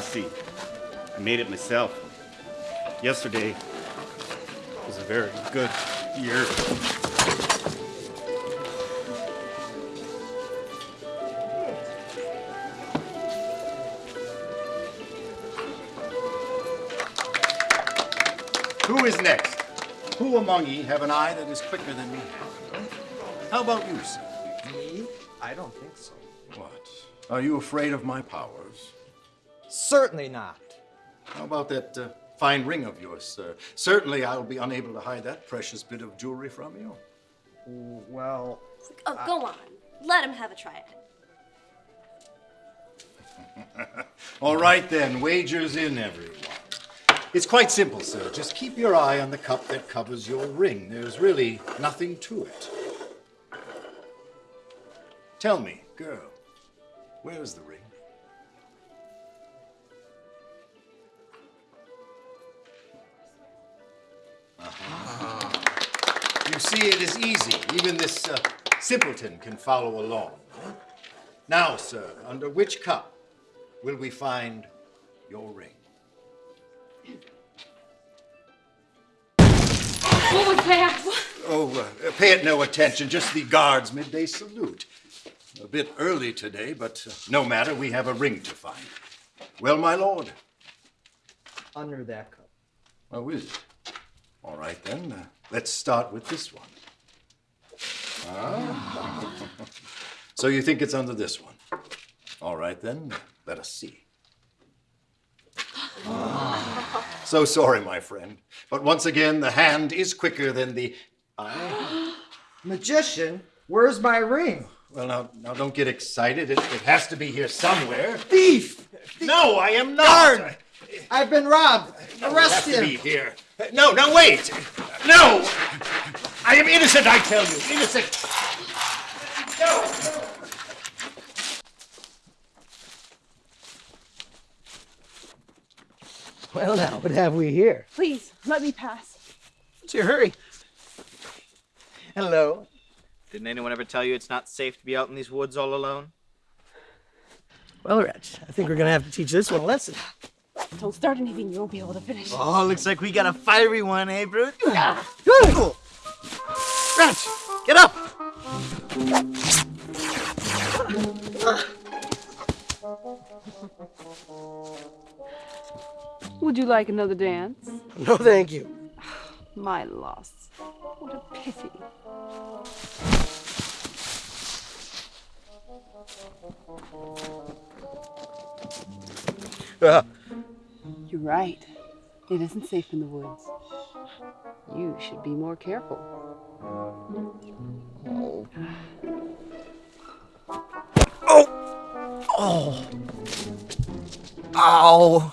a? I made it myself. Yesterday was a very good year. Who is next? Who among ye have an eye that is quicker than me? How about you, sir? Me? I don't think so. What? Are you afraid of my powers? Certainly not. How about that uh, fine ring of yours, sir? Certainly I'll be unable to hide that precious bit of jewelry from you. Well, Oh, go on. Let him have a try at it. All right then, wagers in, everyone. It's quite simple, sir. Just keep your eye on the cup that covers your ring. There's really nothing to it. Tell me, girl, where's the ring? Uh-huh. You see, it is easy. Even this uh, simpleton can follow along. Now, sir, under which cup will we find your ring? What was that? Oh, uh, pay it no attention, just the guard's midday salute. A bit early today, but uh, no matter, we have a ring to find. Well, my lord. under that cup. Oh, is it? All right, then. Uh, let's start with this one. Ah. so you think it's under this one? All right, then. Let us see. Ah. So sorry, my friend. But once again, the hand is quicker than the eye. Magician, where's my ring? Well, now, now don't get excited. It, it has to be here somewhere. Thief! No, I am not. Guard! I've been robbed. No, Arrest it has to him. be here. No, no, wait. No. I am innocent, I tell you. Innocent. No. no. Well, now, what have we here? Please, let me pass. What's your hurry? Hello. Didn't anyone ever tell you it's not safe to be out in these woods all alone? Well, Wretch, I think we're gonna have to teach this one a lesson. Don't start anything you won't be able to finish. Oh, looks like we got a fiery one, eh, Brute? Good. Wretch, get up. Would you like another dance? No, thank you. My loss. What a pity. Uh, You're right. It isn't safe in the woods. You should be more careful. oh. Oh! Ow.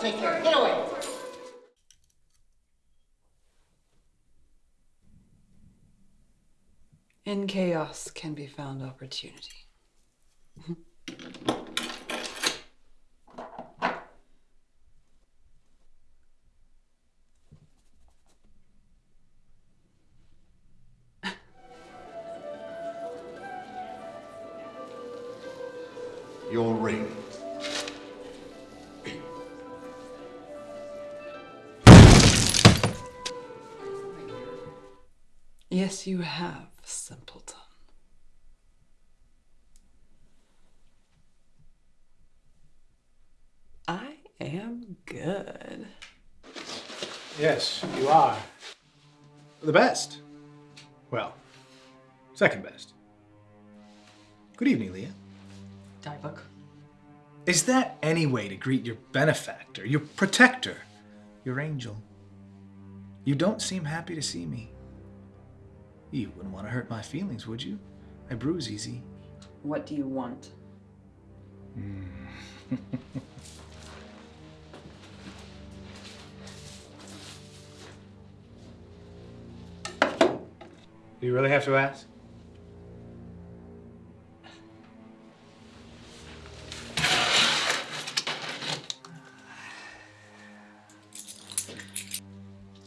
Take care. Get away. In chaos can be found opportunity. have, simpleton. I am good. Yes, you are. The best. Well, second best. Good evening, Leah. Diebook. Is that any way to greet your benefactor, your protector, your angel? You don't seem happy to see me. You wouldn't want to hurt my feelings, would you? I bruise easy. What do you want? Do you really have to ask?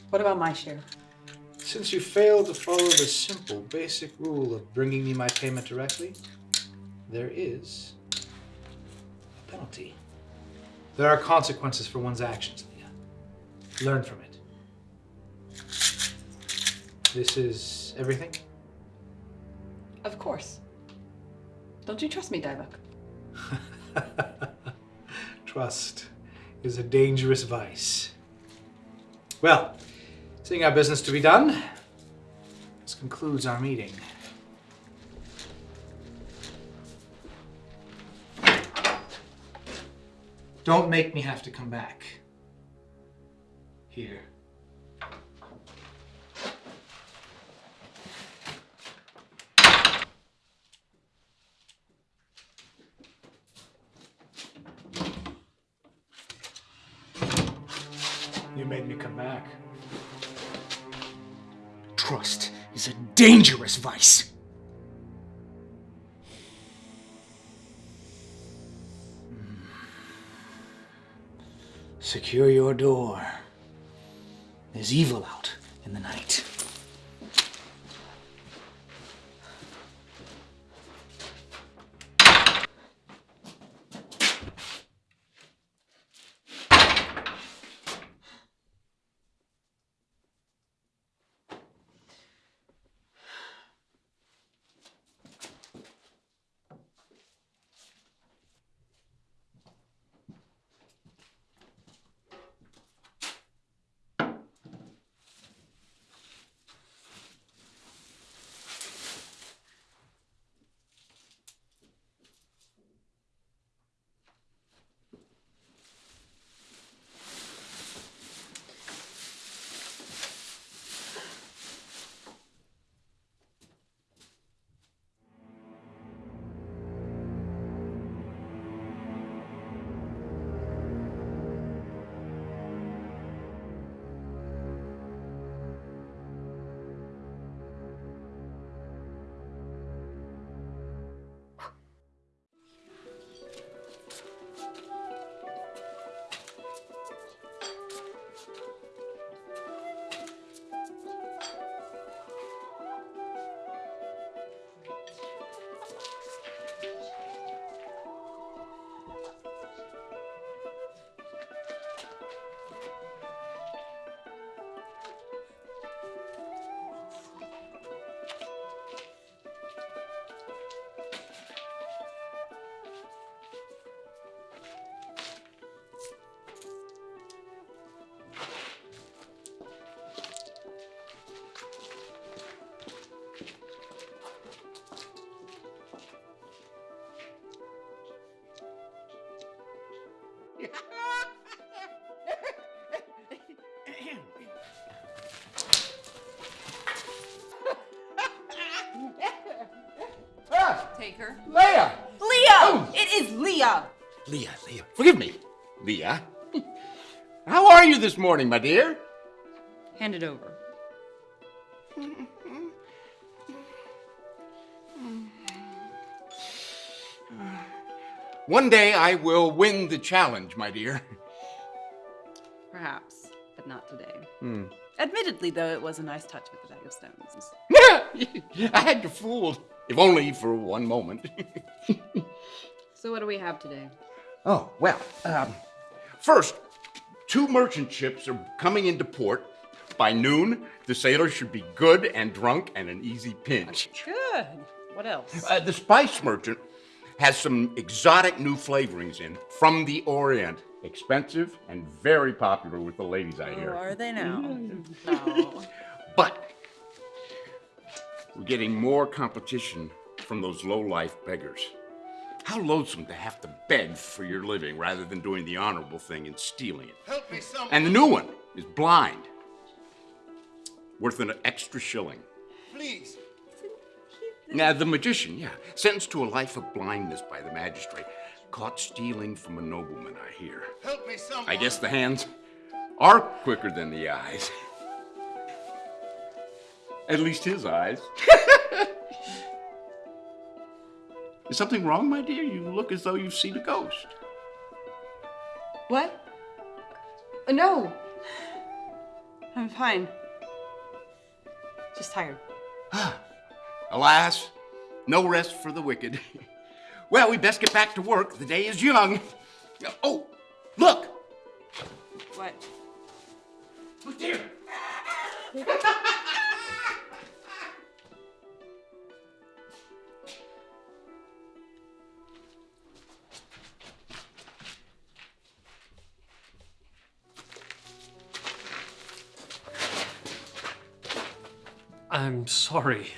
What about my share? Since you failed to follow the simple, basic rule of bringing me my payment directly, there is a penalty. There are consequences for one's actions, Leah. Learn from it. This is everything? Of course. Don't you trust me, Diebook? Trust is a dangerous vice. Well, seeing our business to be done, this concludes our meeting. Don't make me have to come back. Here. Dangerous vice. Hmm. Secure your door. There's evil out in the night. Take her. Leah! Leah! Oh. It is Leah! Leah, Leah, forgive me. Leah. How are you this morning, my dear? Hand it over. One day I will win the challenge, my dear. Perhaps, but not today. Hmm. Admittedly, though, it was a nice touch with the bag of stones. I had you fooled, if only for one moment. So, what do we have today? Oh, well, um, first, two merchant ships are coming into port. By noon, the sailors should be good and drunk and an easy pinch. Good. What else? Uh, the spice merchant has some exotic new flavorings in from the Orient. Expensive and very popular with the ladies, I hear. Oh, are they now? Mm. No. But we're getting more competition from those low-life beggars. How loathsome to have to beg for your living rather than doing the honorable thing and stealing it. Help me, someone. And the new one is blind, worth an extra shilling. Please. Now, the magician, yeah, sentenced to a life of blindness by the magistrate, caught stealing from a nobleman, I hear. Help me, someone. I guess the hands are quicker than the eyes. At least his eyes. Is something wrong, my dear? You look as though you've seen a ghost. What? Uh, No. I'm fine. Just tired. Alas, no rest for the wicked. Well, we best get back to work. The day is young. Oh, look! What? Look dear! I'm sorry.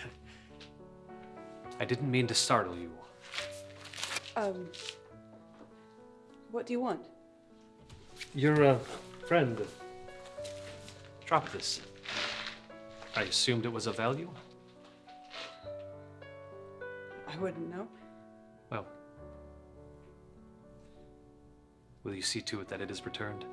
I didn't mean to startle you. Um. What do you want? You're a friend. Drop this. I assumed it was of value. I wouldn't know. Well, will you see to it that it is returned?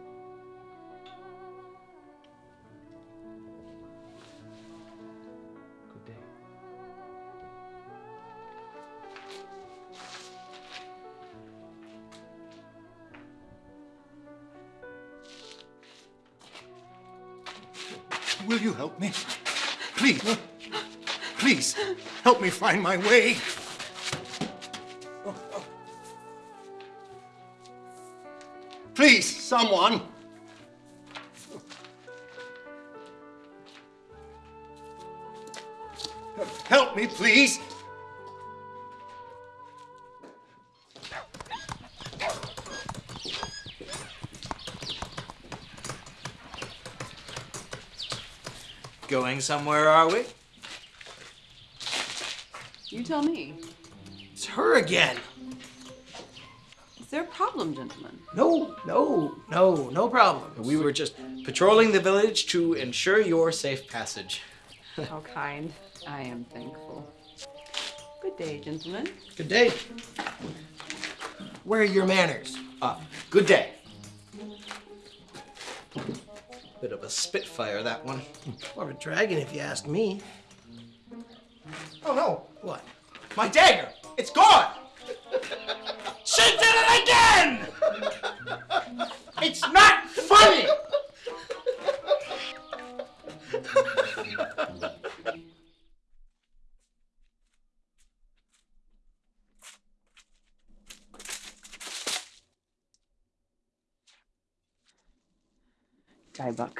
Help me? Please. Please, help me find my way. Please, someone. Help me, please. Going somewhere, are we? You tell me. It's her again. Is there a problem, gentlemen? No, no, no, no problem. We were just patrolling the village to ensure your safe passage. How kind. I am thankful. Good day, gentlemen. Good day. Where are your manners? Ah, good day. Bit of a spitfire, that one. More of a dragon, if you ask me. Oh no! What? My dagger! It's gone! she did it again! It's not funny! Diebuck.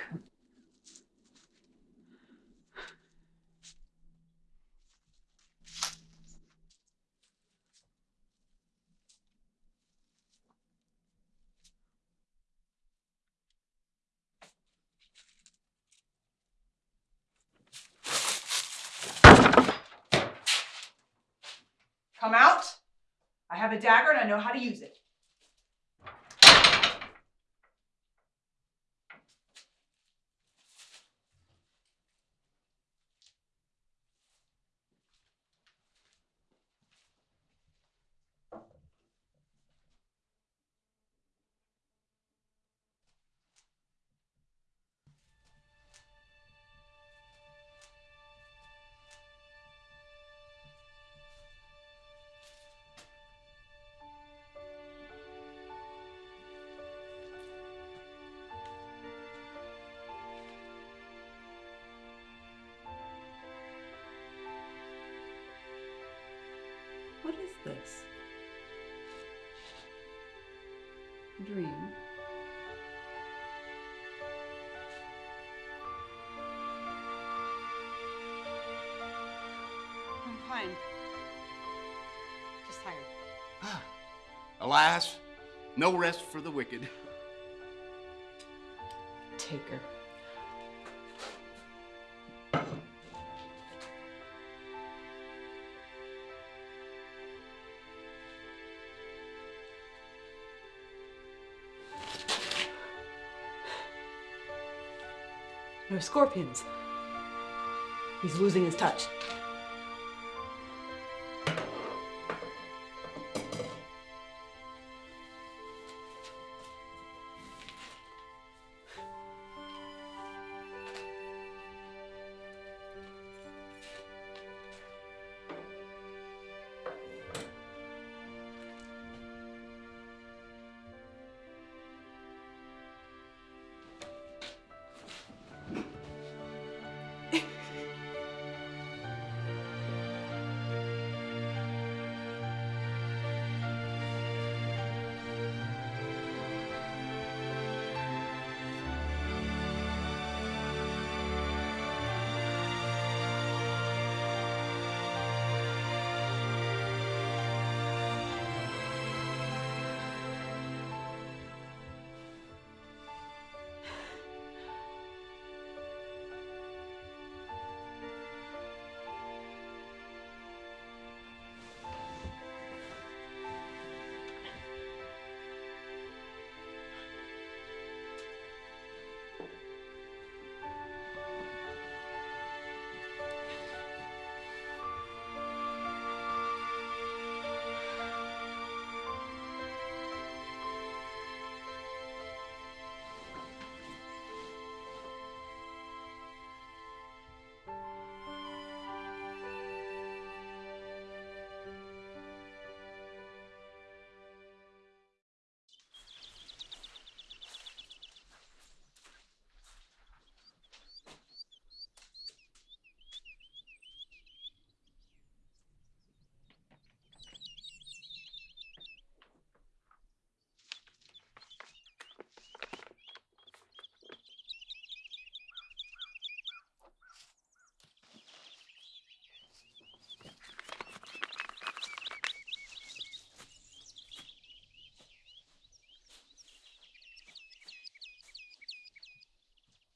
Come out. I have a dagger and I know how to use it. Alas, no rest for the wicked. Take her. No scorpions. He's losing his touch.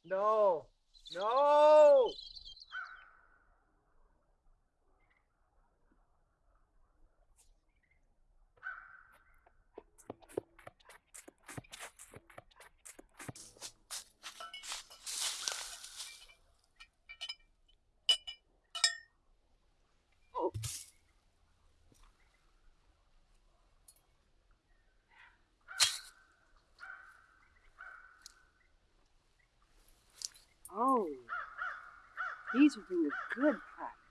No. No. Oh, these would bring a good price.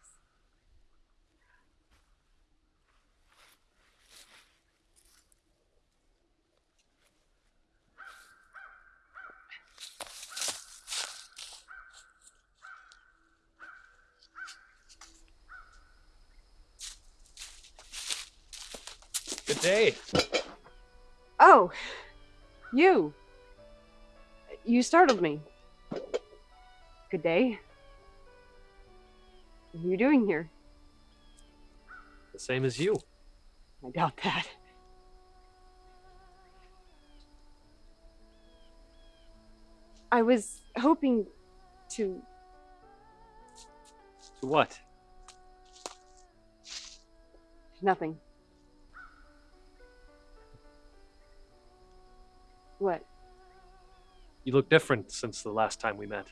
Good day. Oh, you. You startled me. Good day. What are you doing here? The same as you. I doubt that. I was hoping to. To what? Nothing. What? You look different since the last time we met.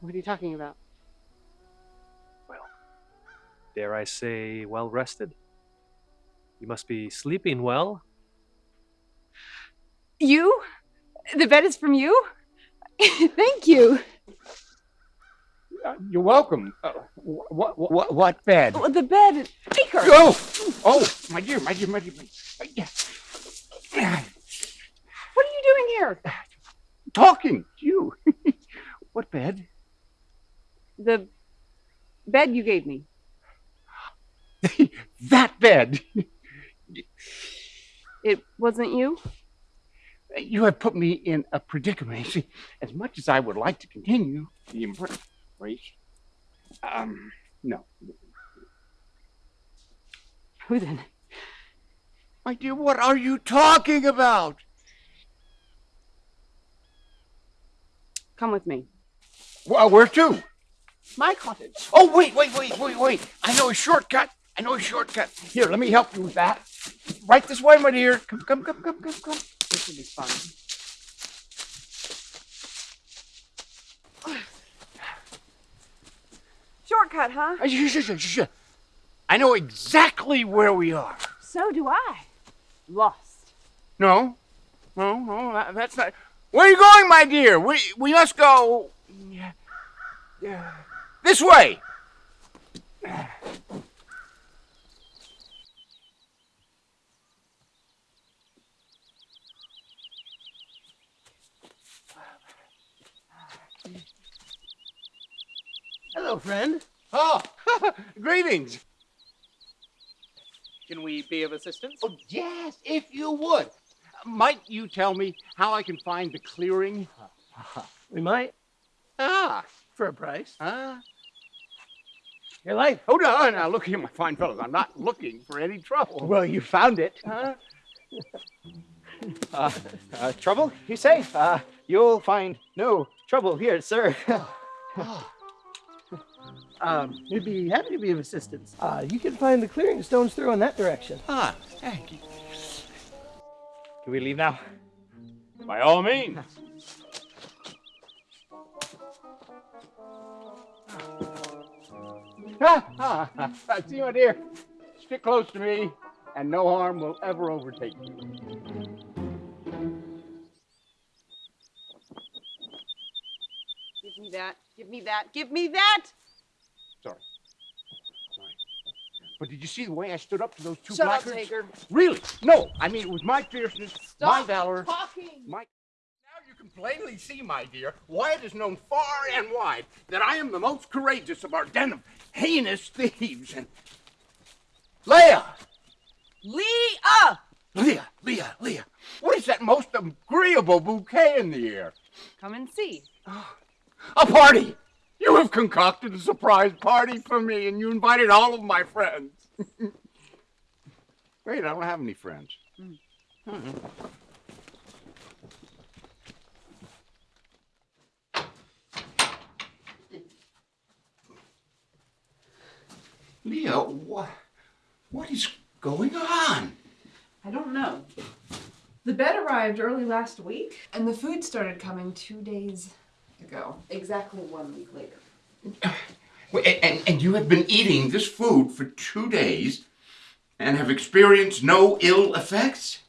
What are you talking about? Well, dare I say, well rested? You must be sleeping well. You? The bed is from you? Thank you. Uh, you're welcome. Uh, what, what, what bed? Oh, the bed. Take her. Oh, oh, my dear, my dear, my dear. My, What are you doing here? talking to you. what bed? The bed you gave me. that bed. It wasn't you? You have put me in a predicament. As much as I would like to continue the embrace, um, no. Who then? My dear, what are you talking about? Come with me. Well, where to? My cottage. Oh, wait, wait, wait, wait, wait. I know a shortcut. I know a shortcut. Here, let me help you with that. Right this way, my dear. Come, come, come, come, come, come. This will be fun. Shortcut, huh? Uh, I know exactly where we are. So do I. Lost. No, no, no, that, that's not. Where are you going, my dear? We we must go. Yeah. This way. Hello, friend. Oh, greetings. Can we be of assistance? Oh, yes, if you would. Might you tell me how I can find the clearing? We might, Ah, for a price. ah. Your life. Hold on. Now, look here, my fine fellows. I'm not looking for any trouble. Well, you found it. Huh? Uh, uh, trouble, you say? Uh, you'll find no trouble here, sir. Um, we'd be happy to be of assistance. Uh, you can find the clearing stones through in that direction. Ah, thank you. Can we leave now? By all means. Ah, ah, ah, See, my dear, stick close to me, and no harm will ever overtake you. Give me that. Give me that. Give me that! Sorry. Sorry. But did you see the way I stood up to those two Shut up, blackguards? Taker. Really? No. I mean, it was my fierceness, my valor, talking. my. Now you can plainly see, my dear, why it is known far and wide that I am the most courageous of our den of heinous thieves. And Leia, Leah! Leah, Leah, Leah, what is that most agreeable bouquet in the air? Come and see. A party! You have concocted a surprise party for me, and you invited all of my friends. Wait, I don't have any friends. Hmm. Leah, what, what is going on? I don't know. The bed arrived early last week, and the food started coming two days ago. Exactly one week later. Wait, And, and you have been eating this food for two days and have experienced no ill effects?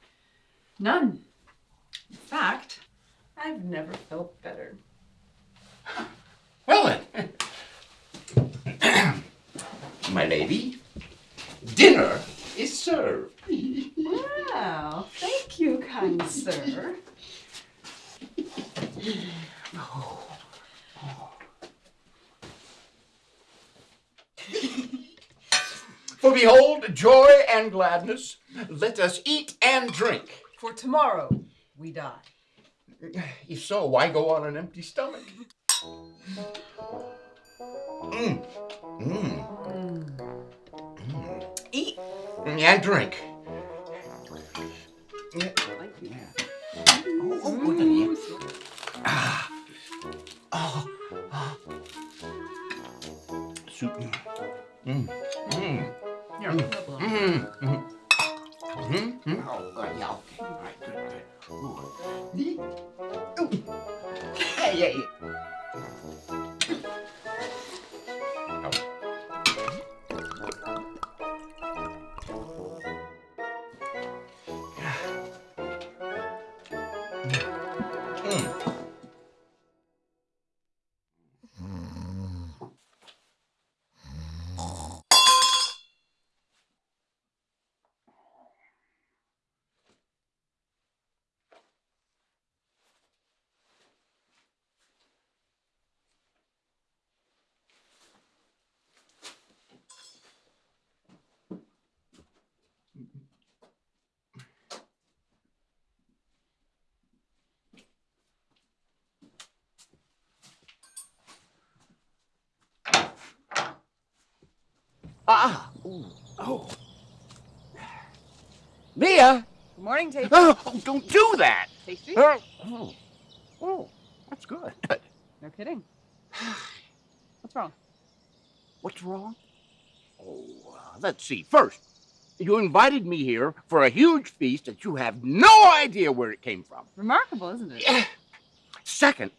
None. In fact, I've never felt better. Well then, my lady, dinner is served. Wow, thank you, kind sir. For behold, joy and gladness, let us eat and drink. For tomorrow we die. If so, why go on an empty stomach? Mm. Mm. Eat. And drink. Yeah. Yeah. Oh, oh, good. Ah. Oh. Ah. Soup. Mm. Mm. You're Mm. problem. Mm. Mm. Mm. Mm. Oh, uh, yeah, okay. All right, good, good. Ooh. Ooh. Ah! Ooh. Oh. Mia! Good morning, Tasty. Oh, don't do that! Tasty? Oh, oh, oh, that's good. No kidding. What's wrong? What's wrong? Oh, uh, let's see. First, you invited me here for a huge feast that you have no idea where it came from. Remarkable, isn't it? Second,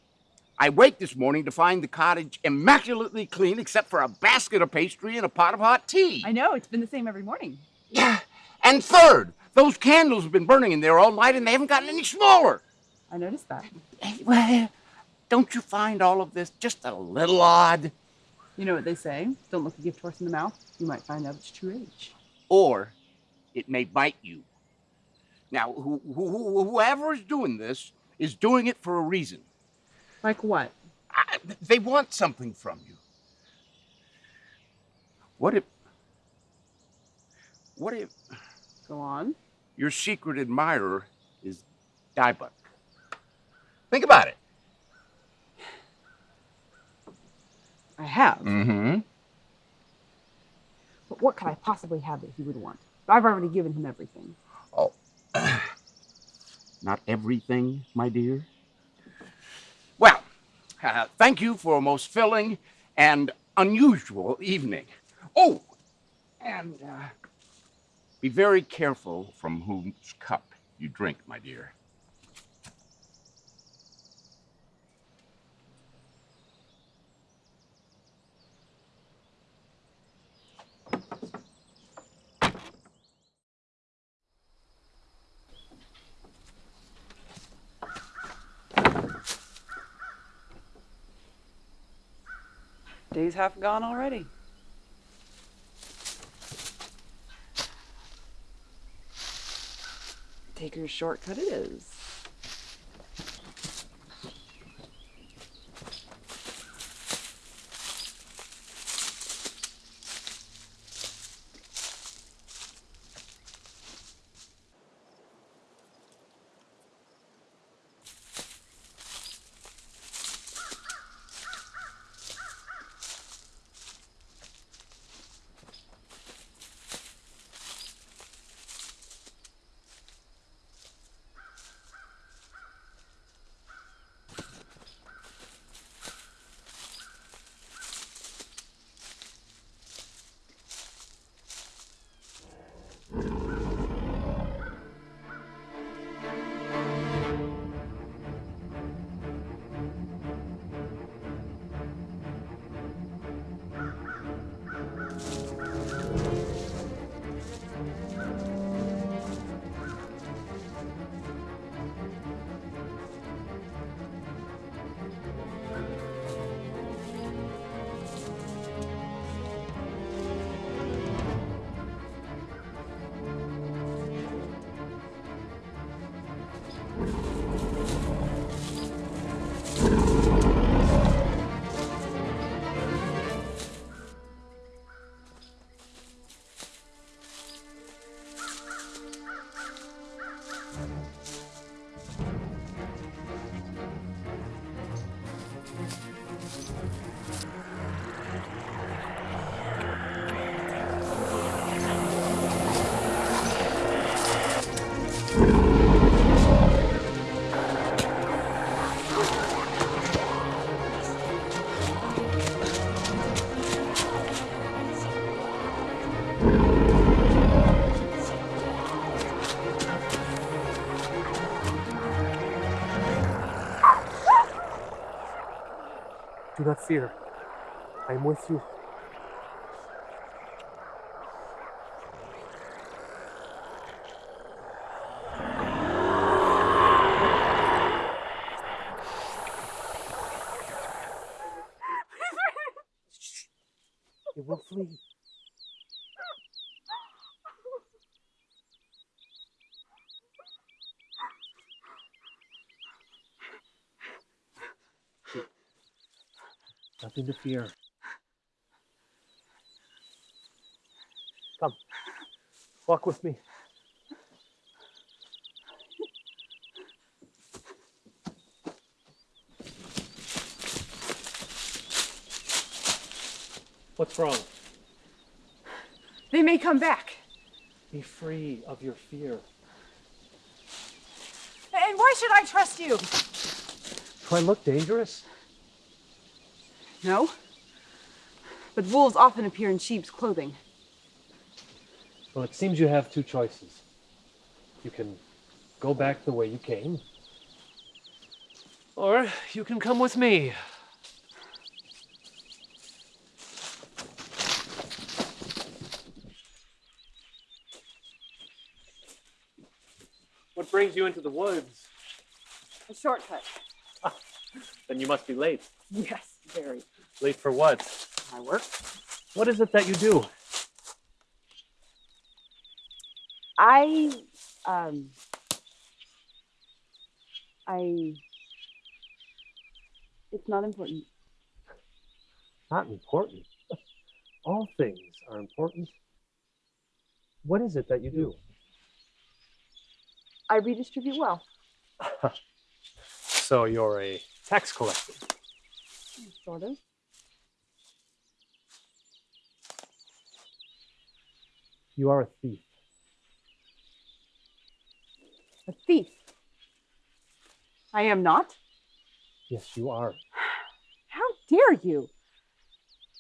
I wake this morning to find the cottage immaculately clean except for a basket of pastry and a pot of hot tea. I know, it's been the same every morning. Yeah. And third, those candles have been burning in there all night and they haven't gotten any smaller. I noticed that. Well, don't you find all of this just a little odd? You know what they say? Don't look a gift horse in the mouth. You might find out its true age. Or it may bite you. Now, who, who, whoever is doing this is doing it for a reason. Like what? I, they want something from you. What if. What if Go on. your secret admirer is Diebuck? Think about it. I have. Mm-hmm. But what could I possibly have that he would want? I've already given him everything. Oh. Not everything, my dear. Thank you for a most filling and unusual evening. Oh, and uh, be very careful from whose cup you drink, my dear. Day's half gone already. Taker's shortcut it is. I am with you. It will flee. Nothing to fear. Walk with me. What's wrong? They may come back. Be free of your fear. And why should I trust you? Do I look dangerous? No. But wolves often appear in sheep's clothing. Well, it seems you have two choices. You can go back the way you came, or you can come with me. What brings you into the woods? A shortcut. Then you must be late. Yes, very. Late for what? My work. What is it that you do? I um I it's not important. Not important. All things are important. What is it that you do? I redistribute wealth. So you're a tax collector. Sort of. You are a thief. A thief. I am not. Yes, you are. How dare you?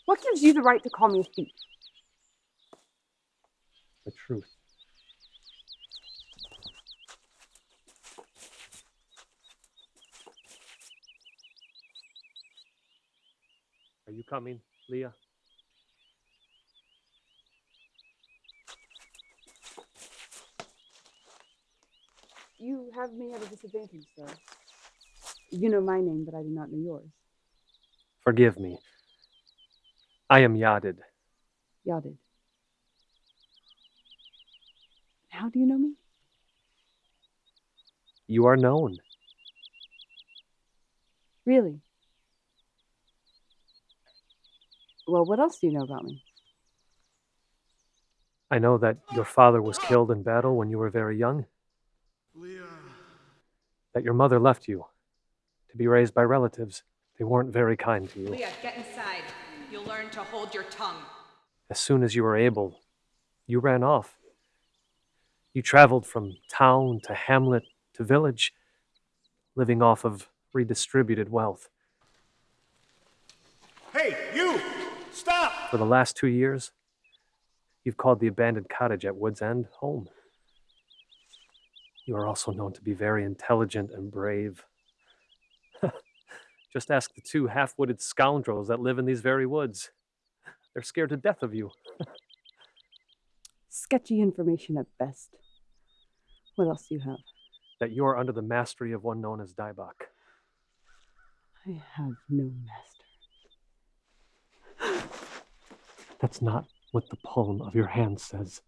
What gives you the right to call me a thief? The truth. Are you coming, Leah? You have me at a disadvantage, sir. You know my name, but I do not know yours. Forgive me. I am Yadid. Yadid. How do you know me? You are known. Really? Well, what else do you know about me? I know that your father was killed in battle when you were very young. That your mother left you to be raised by relatives. They weren't very kind to you. Leah, get inside. You'll learn to hold your tongue. As soon as you were able, you ran off. You traveled from town to hamlet to village, living off of redistributed wealth. Hey, you! Stop! For the last two years, you've called the abandoned cottage at Wood's End home. You are also known to be very intelligent and brave. Just ask the two half witted scoundrels that live in these very woods. They're scared to death of you. Sketchy information at best. What else do you have? That you are under the mastery of one known as Dybok. I have no master. That's not what the palm of your hand says.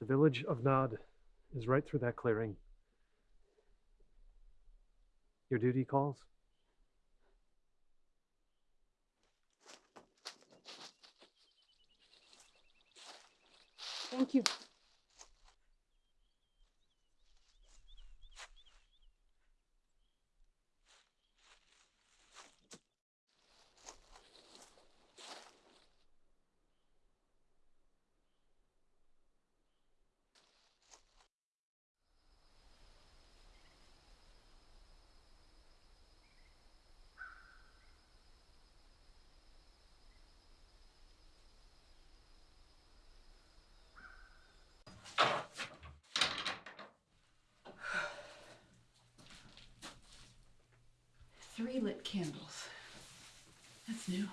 The village of Nod is right through that clearing. Your duty calls? Thank you. Three lit candles. That's new.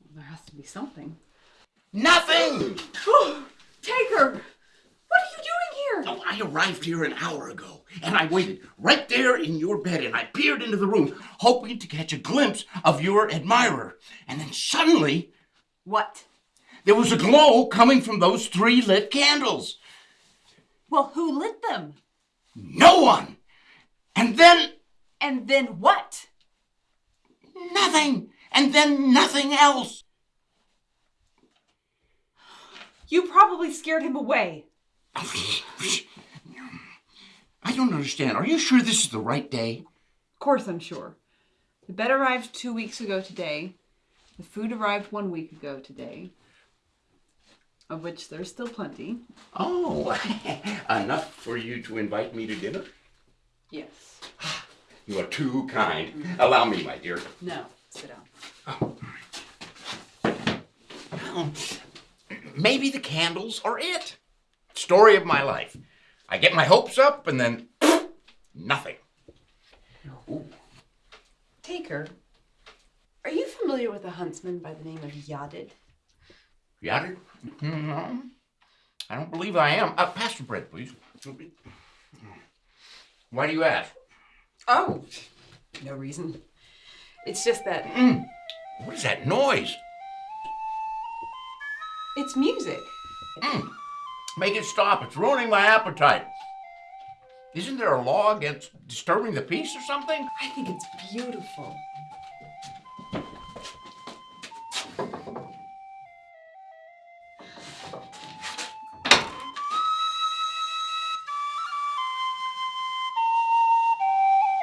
Well, there has to be something. Nothing! Taker! What are you doing here? Oh, I arrived here an hour ago, and I waited right there in your bed, and I peered into the room, hoping to catch a glimpse of your admirer. And then suddenly, What? There was a glow coming from those three lit candles. Well, who lit them? No one! And then And then what? nothing! And then nothing else! You probably scared him away. I don't understand. Are you sure this is the right day? Of course, I'm sure. The bed arrived two weeks ago today. The food arrived one week ago today, of which there's still plenty. Oh, enough for you to invite me to dinner? Yes. You are too kind. Allow me, my dear. No, sit down. Oh, well, maybe the candles are it. Story of my life. I get my hopes up and then nothing. Taker, are you familiar with a huntsman by the name of Yadid? It? No, I don't believe I am. Uh, pass the bread, please. Why do you ask? Oh, no reason. It's just that What is that noise? It's music. Hmm. Make it stop. It's ruining my appetite. Isn't there a law against disturbing the peace or something? I think it's beautiful.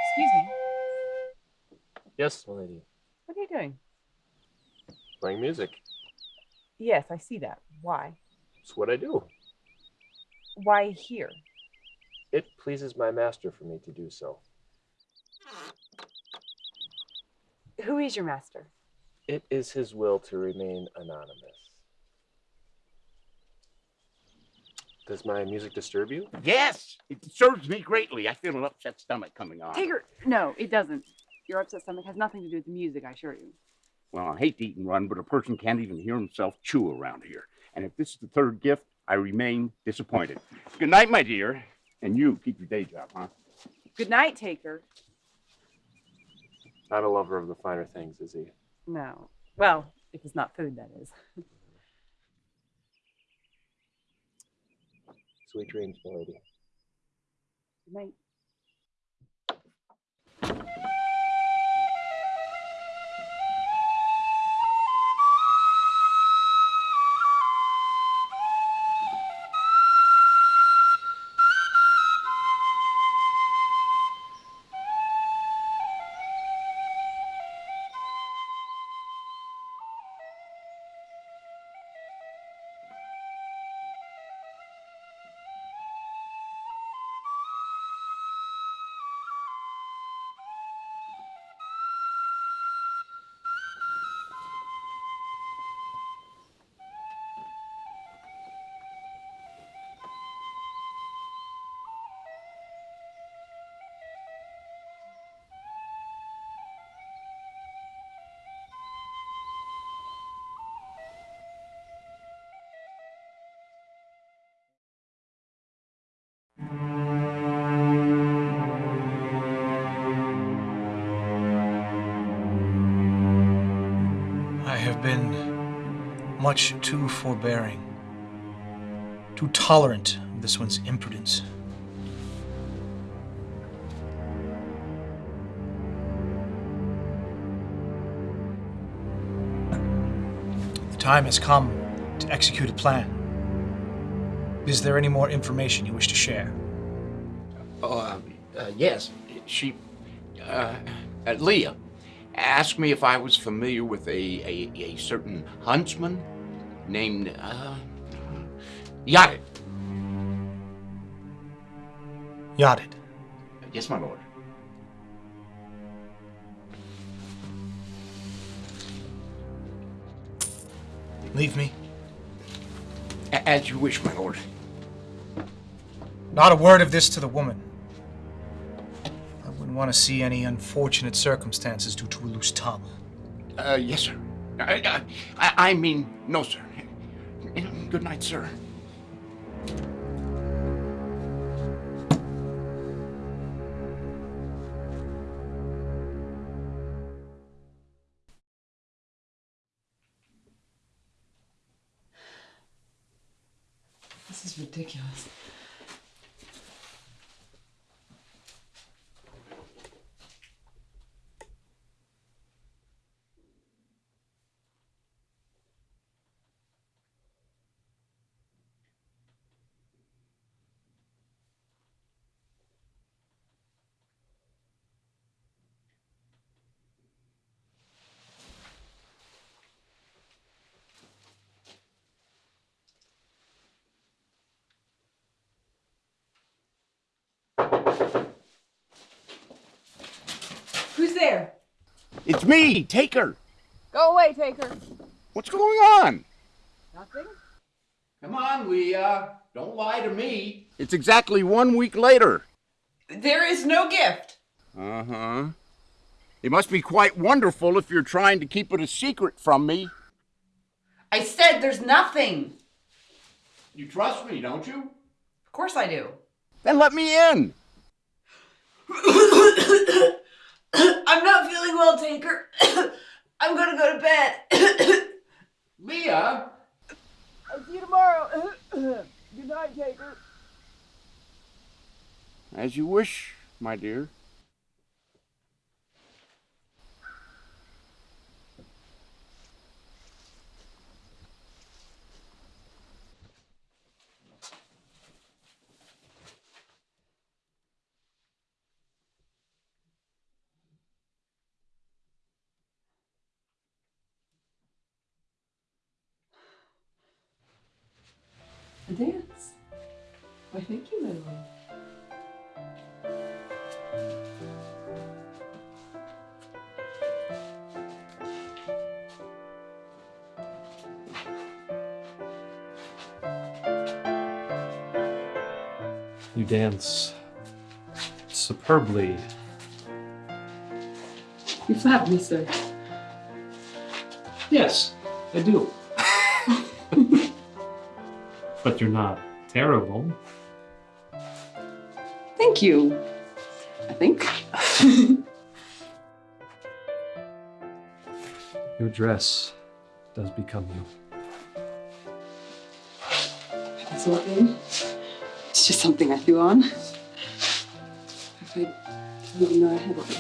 Excuse me. Yes, my lady. What are you doing? Playing music. Yes, I see that. Why? It's what I do. Why here? It pleases my master for me to do so. Who is your master? It is his will to remain anonymous. Does my music disturb you? Yes, it serves me greatly. I feel an upset stomach coming on. Taker, no, it doesn't. Your upset stomach has nothing to do with the music, I assure you. Well, I hate to eat and run, but a person can't even hear himself chew around here. And if this is the third gift, I remain disappointed. Good night, my dear. And you keep your day job, huh? Good night, Taker. Not a lover of the finer things, is he? No. Well, if it's not food, that is. Sweet dreams, my lady. Good night. Much too forbearing, too tolerant of this one's imprudence. The time has come to execute a plan. Is there any more information you wish to share? Oh, uh, uh, yes. She, uh, uh, Leah, asked me if I was familiar with a, a, a certain huntsman named, uh, Yadid. Yadid. Yes, my lord. Leave me. A- As you wish, my lord. Not a word of this to the woman. I wouldn't want to see any unfortunate circumstances due to a loose tongue. Uh, yes, sir. I, I, I mean, no, sir. Good night, sir. This is ridiculous. It's me, Taker. Go away, Taker. What's going on? Nothing? Come on, Leah. Don't lie to me. It's exactly one week later. There is no gift. Uh huh. It must be quite wonderful if you're trying to keep it a secret from me. I said there's nothing. You trust me, don't you? Of course I do. Then let me in. I'm not feeling well, Taker. I'm gonna go to bed. Leah? I'll see you tomorrow. Good night, Taker. As you wish, my dear. A dance. Why, thank you, my love. You dance superbly. You flatter me, sir. Yes, I do. but you're not terrible. Thank you. I think. Your dress does become you. It's nothing. It's just something I threw on. I didn't even know I had it.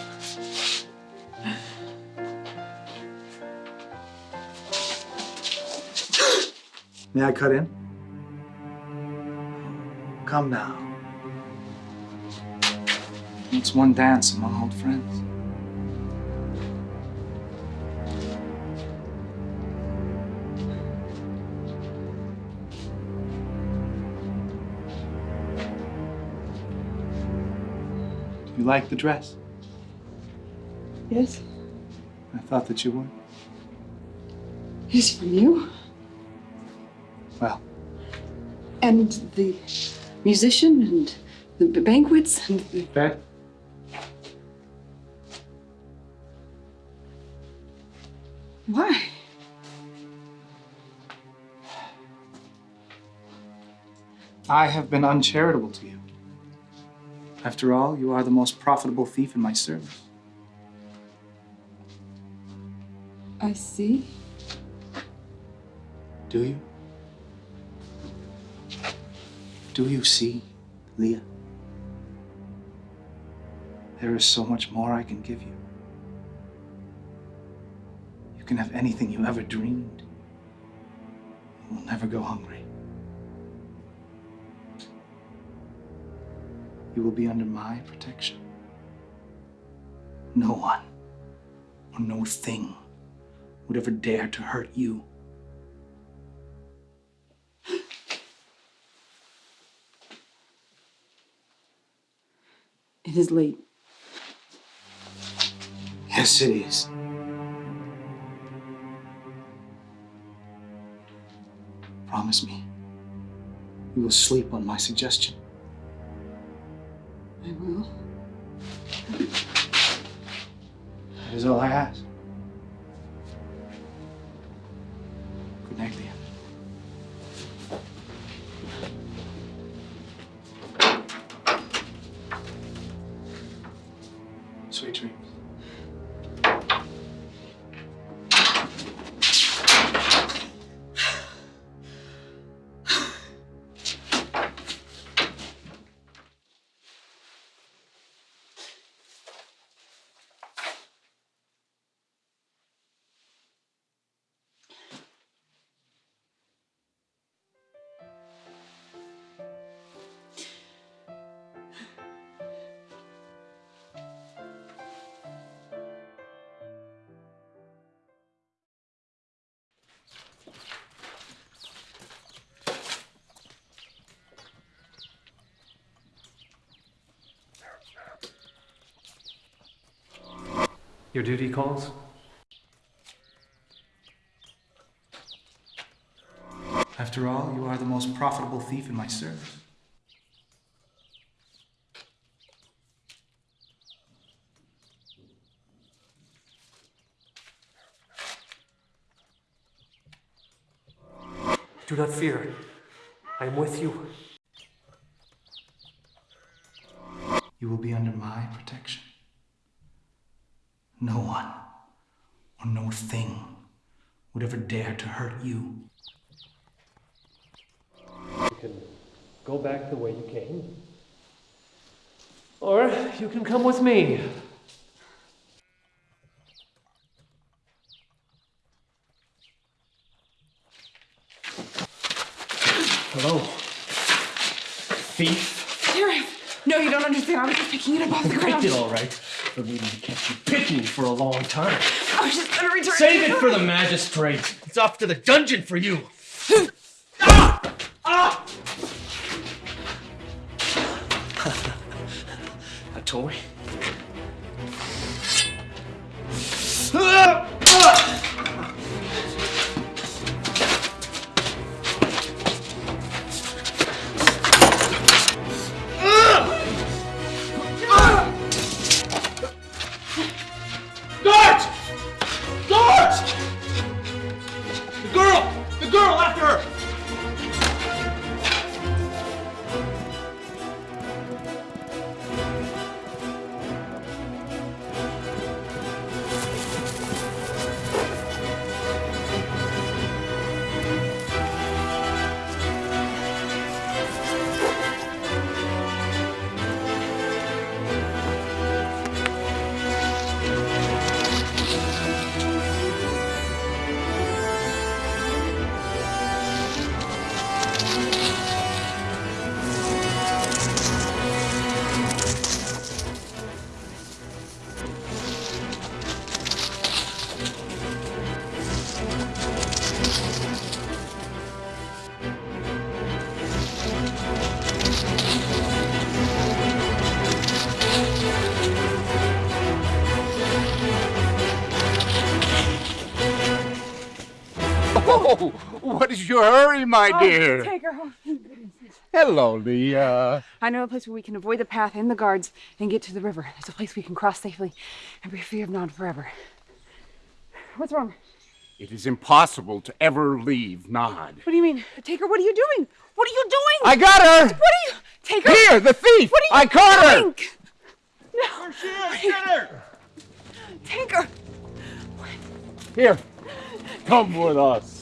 May I cut in? Come now. It's one dance among old friends. You like the dress? Yes. I thought that you would. It's from you. Well, And the musician and the banquets and the... okay. I have been uncharitable to you. After all, you are the most profitable thief in my service. I see. Do you? Do you see, Leah? There is so much more I can give you. You can have anything you ever dreamed. You will never go hungry. You will be under my protection. No one or no thing would ever dare to hurt you. It is late. Yes, it is. Promise me you will sleep on my suggestion. I will. That is all I ask. Your duty calls? After all, you are the most profitable thief in my service. Do not fear. I am with you. You will be under my protection. No one or no thing would ever dare to hurt you. You can go back the way you came. Or you can come with me. Hello. Thief. Here, no, you don't understand. I was just picking it up off the ground. picked it all right, but maybe you kept you picking for a long time. I was just gonna return Save it for the magistrate. It's off to the dungeon for you. ah! Ah! A toy? What is your hurry, my Oh, dear? Take her home. Hello, Leah. I know a place where we can avoid the path and the guards and get to the river. It's a place we can cross safely and be free of Nod forever. What's wrong? It is impossible to ever leave Nod. What do you mean? Taker, what are you doing? What are you doing? I got her! What are you? Take her! Here, the thief! What are you I caught her! No! Where she is? Get her! Take her! Here, come with us.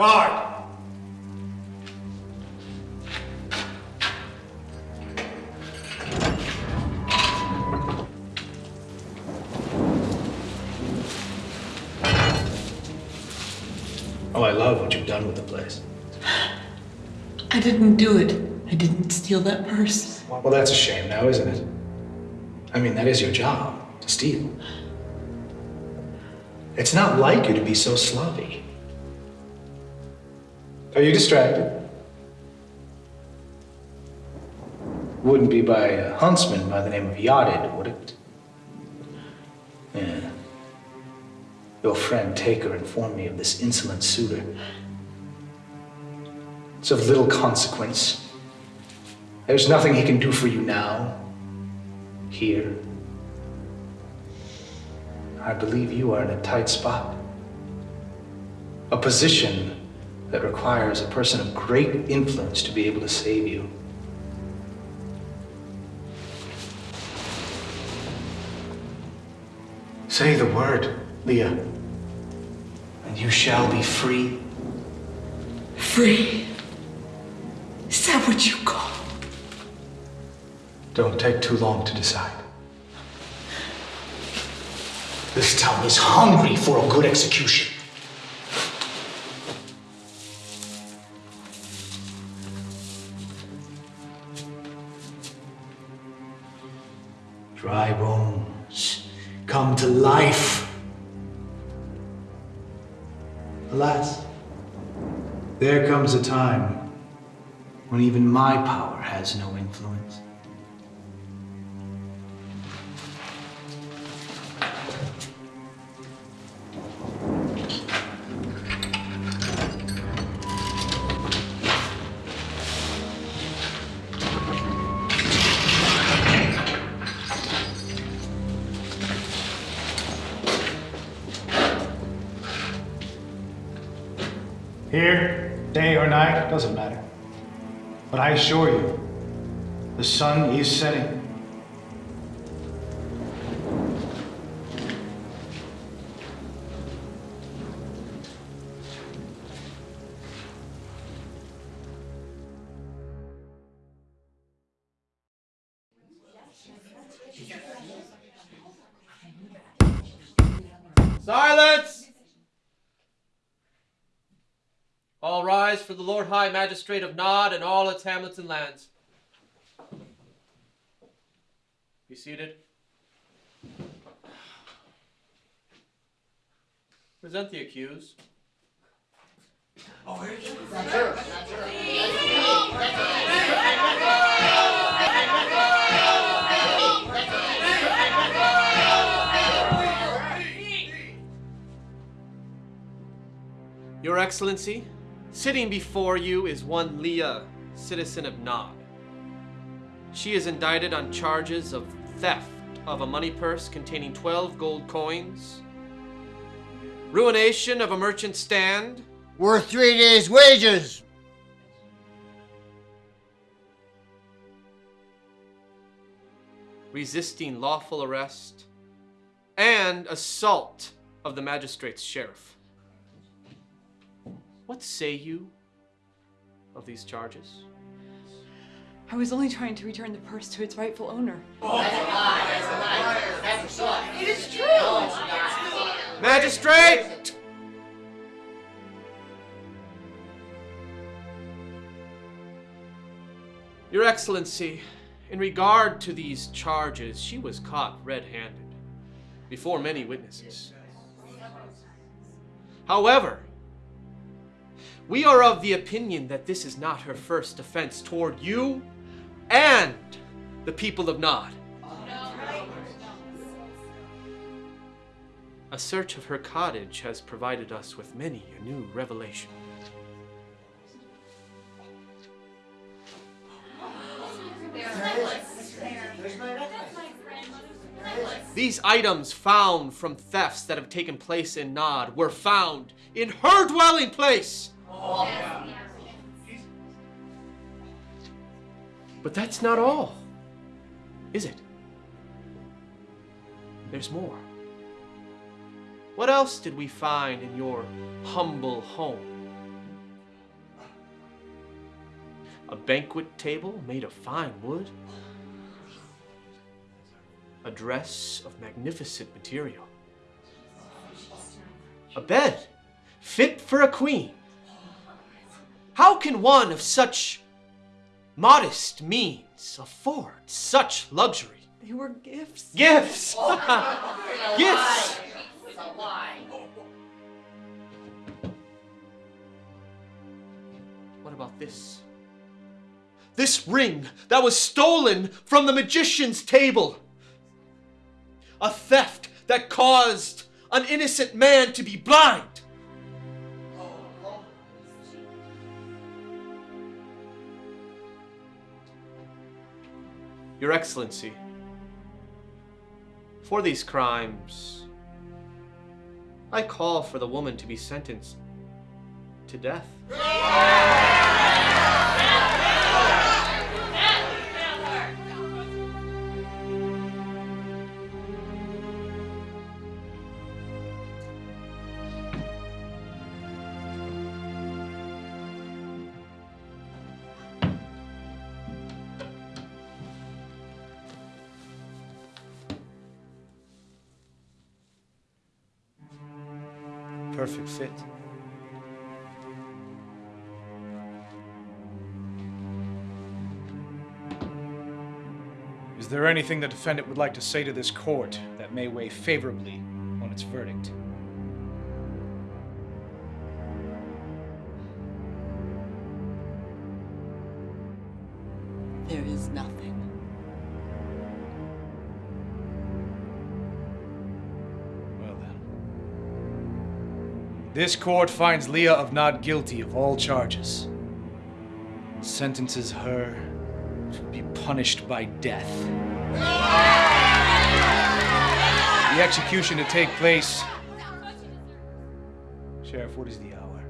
Guard! Oh, I love what you've done with the place. I didn't do it. I didn't steal that purse. Well, that's a shame now, isn't it? I mean, that is your job, to steal. It's not like you to be so sloppy. Are you distracted? Wouldn't be by a huntsman by the name of Yadid, would it? Yeah. Your friend Taker informed me of this insolent suitor. It's of little consequence. There's nothing he can do for you now, here. I believe you are in a tight spot. A position that requires a person of great influence to be able to save you. Say the word, Leah, and you shall be free. Free? Is that what you call? Don't take too long to decide. This town is hungry for a good execution. Dry bones come to life. Alas, there comes a time when even my power has no influence. Assure you, the sun is setting. Silence! All rise for the Lord High Magistrate of Nod and all its hamlets and lands. Be seated. Present the accused. Oh, Your Excellency, sitting before you is one Leah, citizen of Nod. She is indicted on charges of theft of a money purse containing 12 gold coins, ruination of a merchant stand, Worth three days' wages. resisting lawful arrest, and assault of the magistrate's sheriff. What say you of these charges? I was only trying to return the purse to its rightful owner. It is true. Magistrate! Your Excellency, in regard to these charges, she was caught red handed before many witnesses. However, we are of the opinion that this is not her first offense toward you and the people of Nod. A search of her cottage has provided us with many a new revelation. These items found from thefts that have taken place in Nod were found in her dwelling place. But that's not all, is it? There's more. What else did we find in your humble home? A banquet table made of fine wood? A dress of magnificent material? A bed fit for a queen? How can one of such modest means afford such luxury? They were gifts. Gifts! Oh, Gifts! It's a lie. What about this? This ring that was stolen from the magician's table. A theft that caused an innocent man to be blind. Your Excellency, for these crimes, I call for the woman to be sentenced to death. Anything the defendant would like to say to this court that may weigh favorably on its verdict? There is nothing. Well then. This court finds Leah of not guilty of all charges. Sentences her to be punished by death. The execution to take place. Sheriff, what is the hour?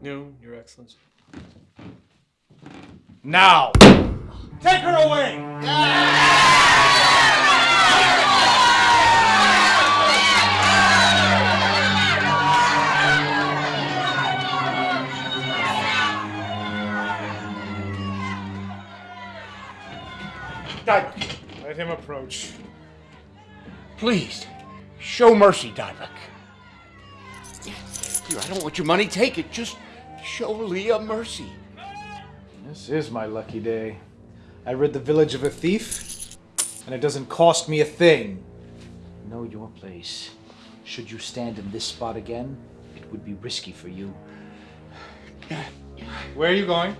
Noon, Your Excellency. Now! Take her away! Let him approach. Please, show mercy, Dibuk. Here, I don't want your money. Take it. Just show Leah mercy. This is my lucky day. I rid the village of a thief, and it doesn't cost me a thing. Know your place. Should you stand in this spot again, it would be risky for you. Where are you going?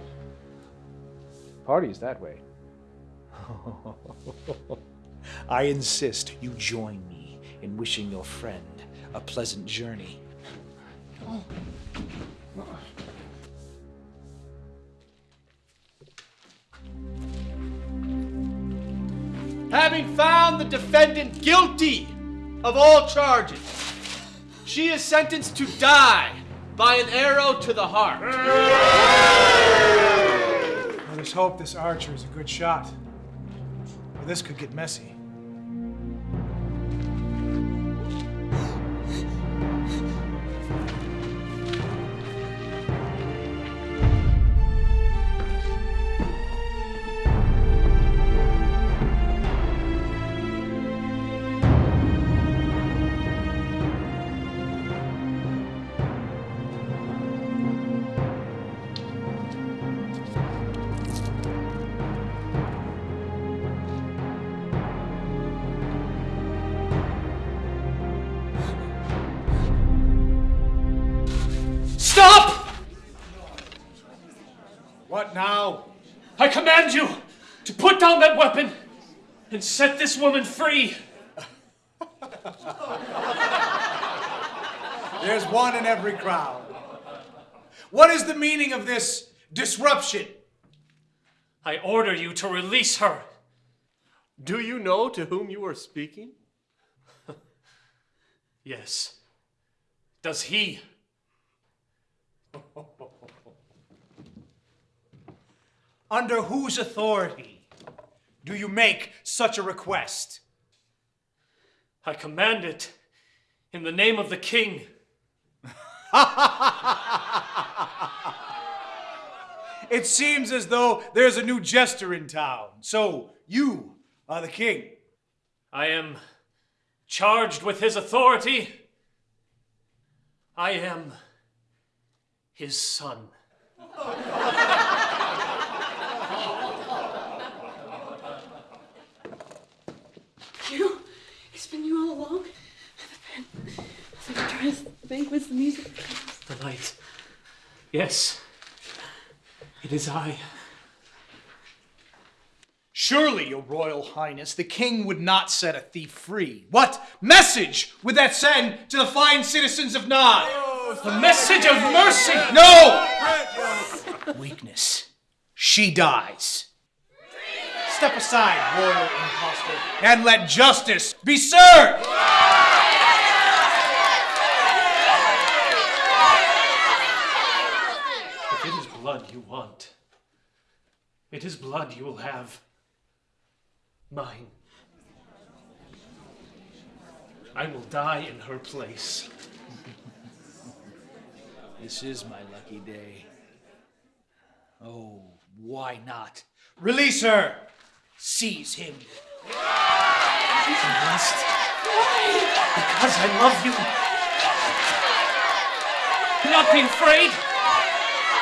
Party's that way. I insist you join me in wishing your friend a pleasant journey. Having found the defendant guilty of all charges, she is sentenced to die by an arrow to the heart. Let us hope this archer is a good shot. This could get messy. That weapon and set this woman free. There's one in every crowd. What is the meaning of this disruption? I order you to release her. Do you know to whom you are speaking? Yes. Does he? Under whose authority do you make such a request? I command it in the name of the king. It seems as though there's a new jester in town. So, you are the king. I am charged with his authority. I am his son. You? It's been you all along? The dress, the banquets, the music. The light. Yes, it is I. Surely, your royal highness, the king would not set a thief free. What message would that send to the fine citizens of Nod? The message of mercy! No! Weakness. She dies. Step aside, royal impostor, and let justice be served! You want. It is blood you will have. Mine. I will die in her place. This is my lucky day. Oh, why not? Release her! Seize him! I must. Because I love you. Not be afraid.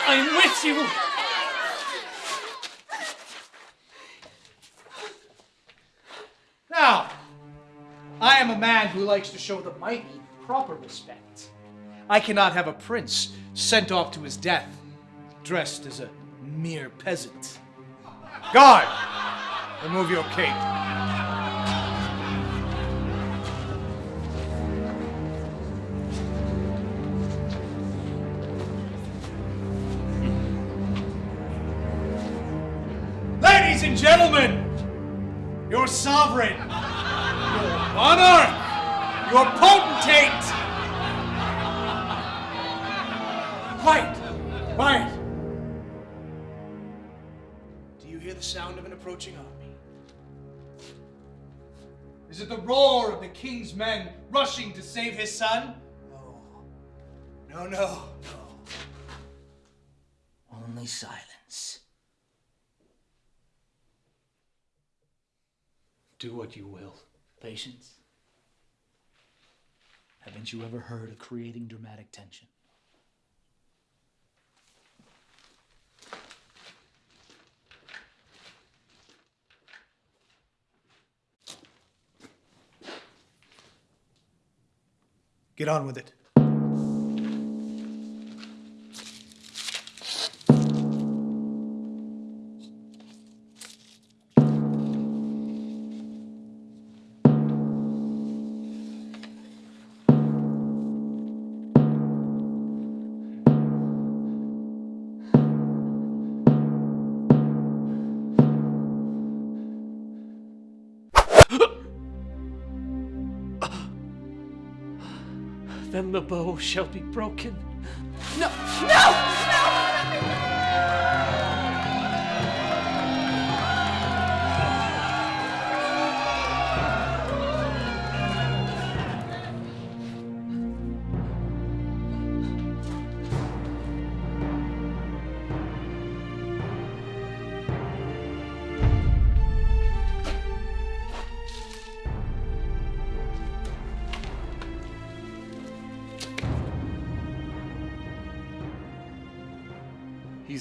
I am with you. Now, I am a man who likes to show the mighty proper respect. I cannot have a prince sent off to his death dressed as a mere peasant. Guard! Remove your cape. Quiet, quiet. Do you hear the sound of an approaching army? Is it the roar of the king's men rushing to save his son? No, no, no, no. Only silence. Do what you will. Patience. Haven't you ever heard of creating dramatic tension? Get on with it. Shall be broken. No! No!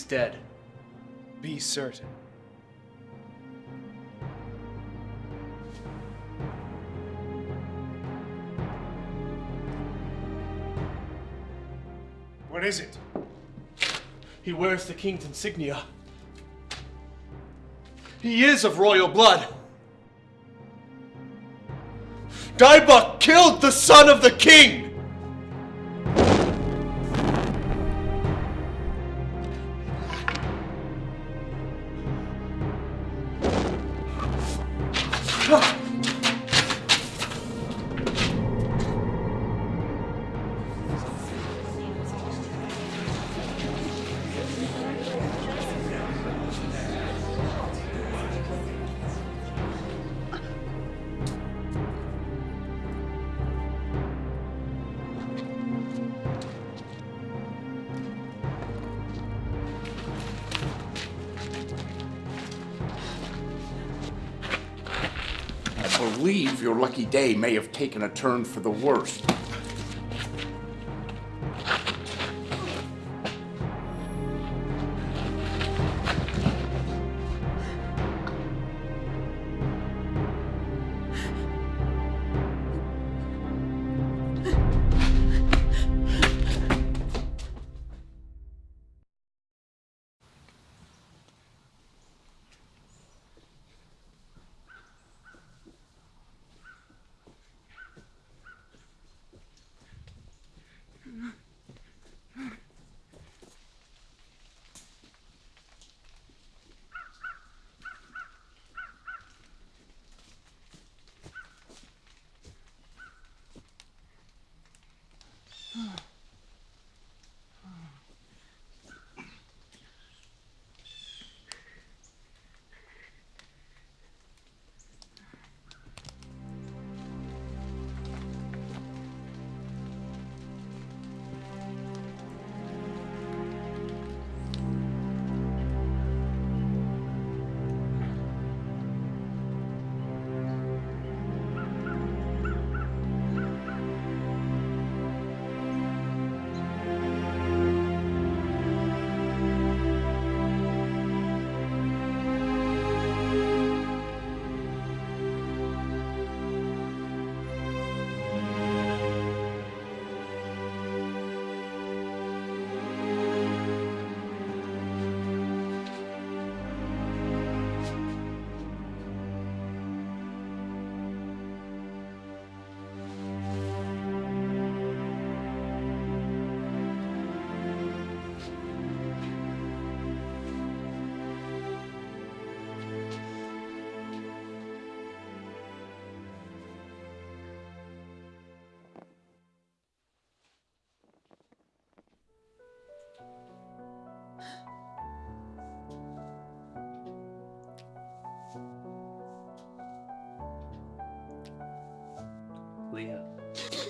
Dead. Be certain. What is it? He wears the king's insignia. He is of royal blood. Dibuk killed the son of the king! Day may have taken a turn for the worst.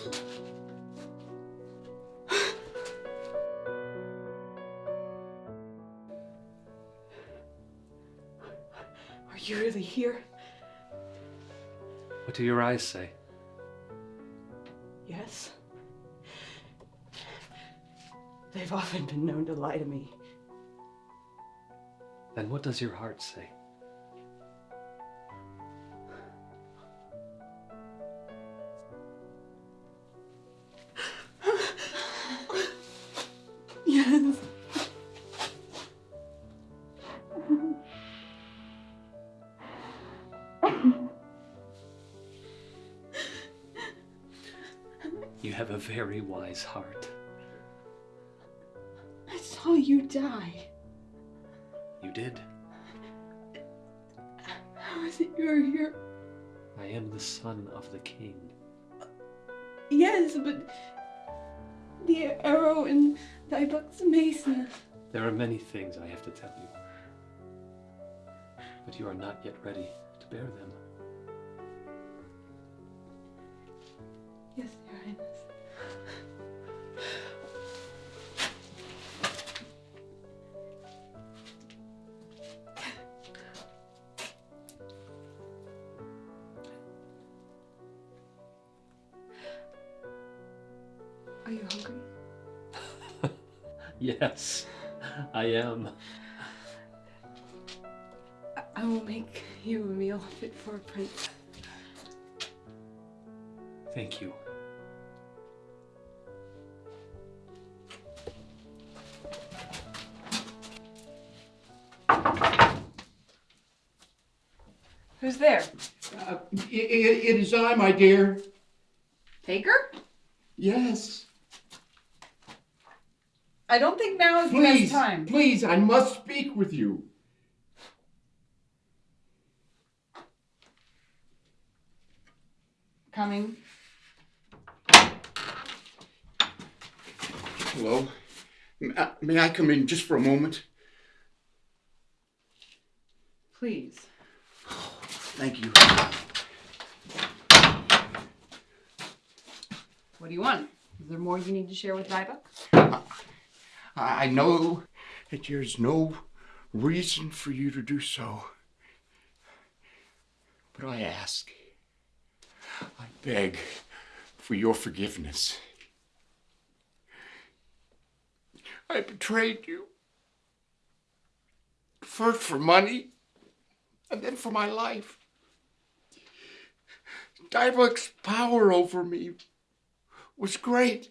Are you really here? What do your eyes say? Yes. They've often been known to lie to me. Then what does your heart say? Many things I have to tell you. But you are not yet ready to bear them. Yes, Your Highness. Are you hungry? Yes, I am. I- I will make you a meal fit for a prince. Thank you. Who's there? Uh, i- i- it is I, my dear. Taker? Yes. I don't think now is the Please, best time. please, I must speak with you. Coming. Hello. Uh, may I- come in just for a moment? Please. Thank you. What do you want? Is there more you need to share with Dibuk? I know that there's no reason for you to do so. But I ask, I beg for your forgiveness. I betrayed you. First for money, and then for my life. Dibuk's power over me was great.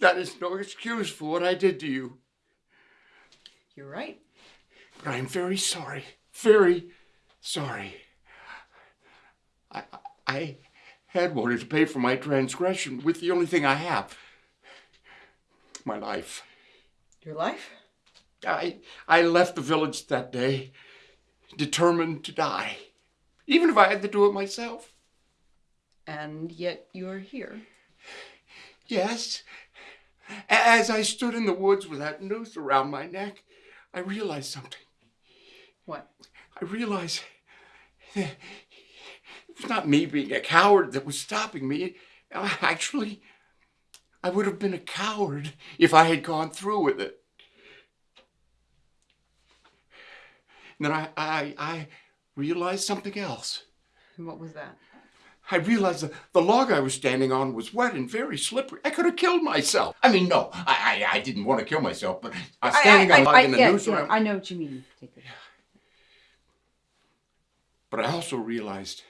That is no excuse for what I did to you. You're right. But I am very sorry. Very sorry. I, I had wanted to pay for my transgression with the only thing I have my life. Your life? I, I left the village that day determined to die, even if I had to do it myself. And yet you're here. Yes. As I stood in the woods with that noose around my neck, I realized something. What? I realized that it was not me being a coward that was stopping me. Uh, actually, I would have been a coward if I had gone through with it. And then I, I, I realized something else. And what was that? I realized that the log I was standing on was wet and very slippery. I could have killed myself. I mean, no, I, I, I didn't want to kill myself, but uh, I was standing on a log and the yeah, noose yeah. I know what you mean, But I also realized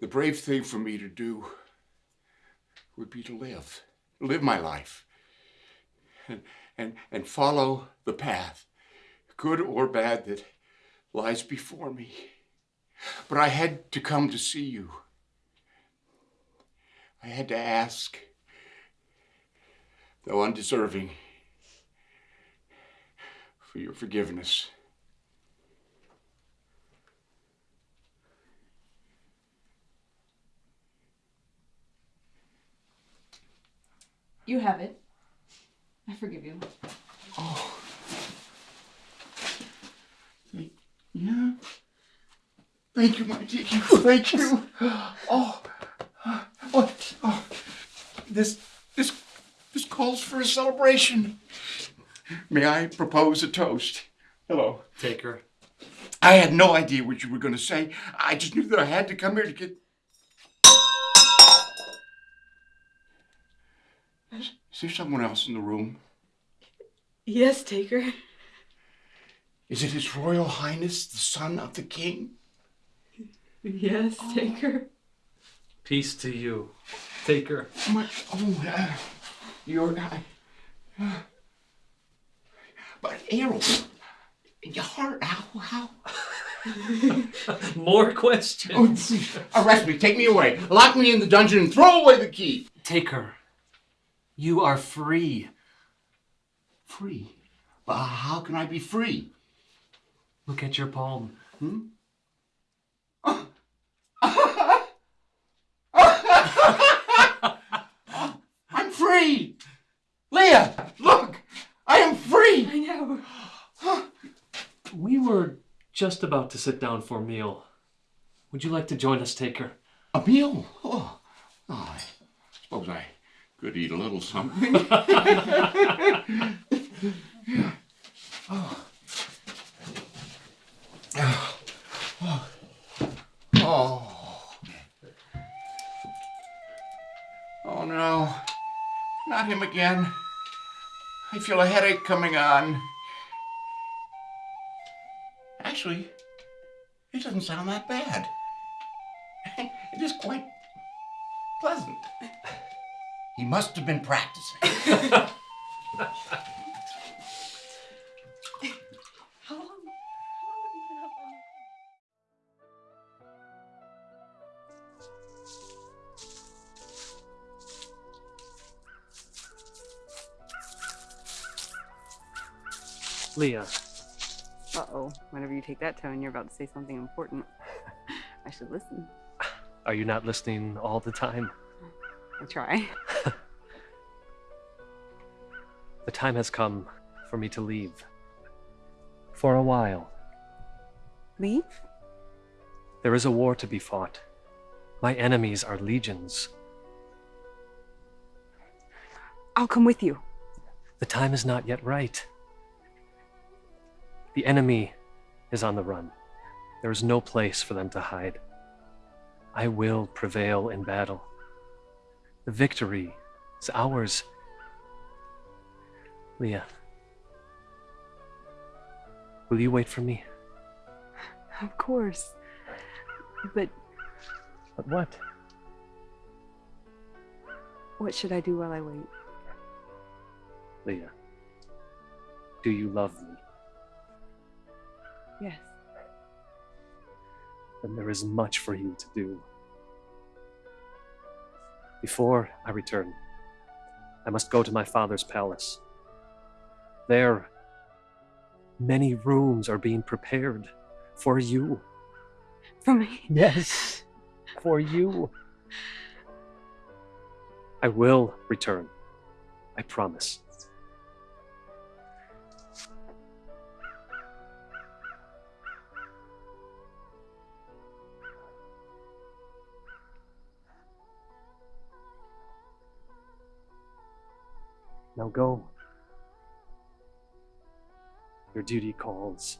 the brave thing for me to do would be to live, live my life, and, and, and follow the path, good or bad, that lies before me. But I had to come to see you. I had to ask, though undeserving, for your forgiveness. You have it. I forgive you. Oh. Yeah. Thank you, my dear. Thank you. Oh, oh, oh. This, this, this calls for a celebration. May I propose a toast? Hello. Taker, I had no idea what you were going to say. I just knew that I had to come here to get. Is, is there someone else in the room? Yes, Taker. Is it His Royal Highness, the son of the king? Yes, Taker. Peace to you. Taker. My, oh, uh, you're. Uh, but Errol, your heart, how, how? More questions. Oh, arrest me, take me away, lock me in the dungeon, and throw away the key. Taker, you are free. Free? But how can I be free? Look at your palm. Hmm? I'm free! Leah, look! I am free! I know. We were just about to sit down for a meal. Would you like to join us, Taker? A meal? Oh, oh I suppose I could eat a little something. Oh, oh. Oh. Oh. Oh no. Not him again. I feel a headache coming on. Actually, it doesn't sound that bad. It is quite pleasant. He must have been practicing. Leah, Uh oh. Whenever you take that tone, you're about to say something important. I should listen. are you not listening all the time? I try. The time has come for me to leave. For a while. Leave? There is a war to be fought. My enemies are legions. I'll come with you. The time is not yet right. The enemy is on the run. There is no place for them to hide. I will prevail in battle. The victory is ours. Leah, will you wait for me? Of course. But But what? what should I do while I wait? Leah, do you love me? Yes. Then there is much for you to do. Before I return, I must go to my father's palace. There, many rooms are being prepared for you. For me? Yes, for you. I will return. I promise. Now go. Your duty calls.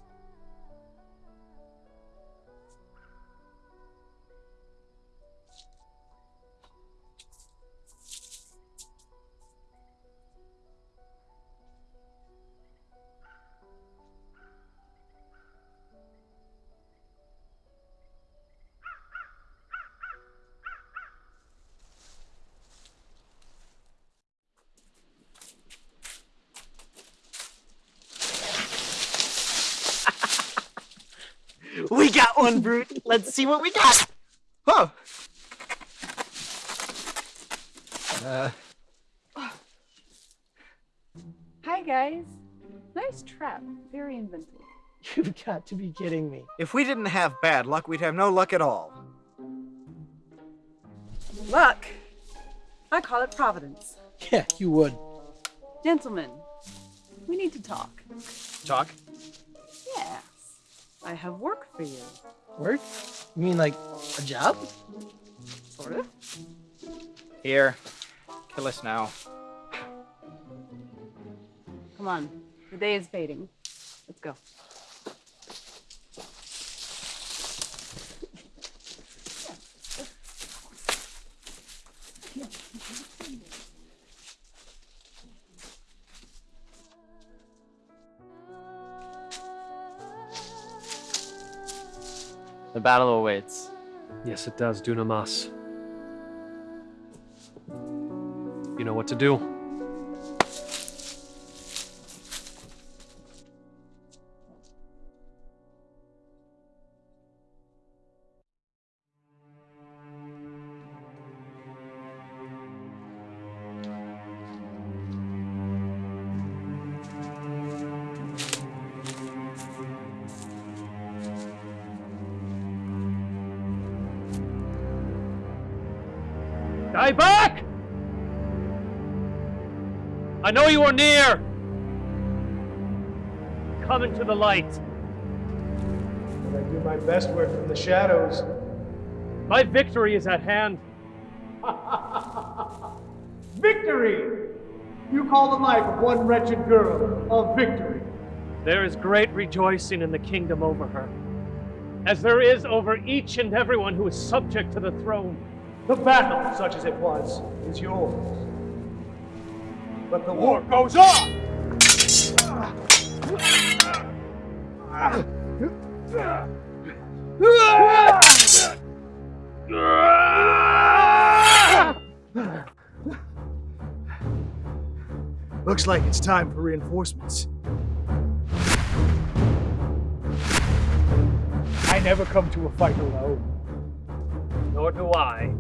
Let's see what we got. Oh. Uh, Hi, guys. Nice trap. Very inventive. you've got to be kidding me. If we didn't have bad luck, we'd have no luck at all. Luck. I call it providence. Yeah, you would. Gentlemen, we need to talk. Talk? Yes. I have work for you. Work? You mean like a job? Sort of. Here. Kill us now. Come on. The day is fading. Let's go. Battle awaits. Yes, it does, Dunamis. You know what to do. Dibuk! I know you are near! Come into the light. I do my best work from the shadows. My victory is at hand. Victory! You call the life of one wretched girl a victory. There is great rejoicing in the kingdom over her, as there is over each and everyone who is subject to the throne. The battle, such as it was, is yours. But the war goes on! Looks like it's time for reinforcements. I never come to a fight alone. Nor do I.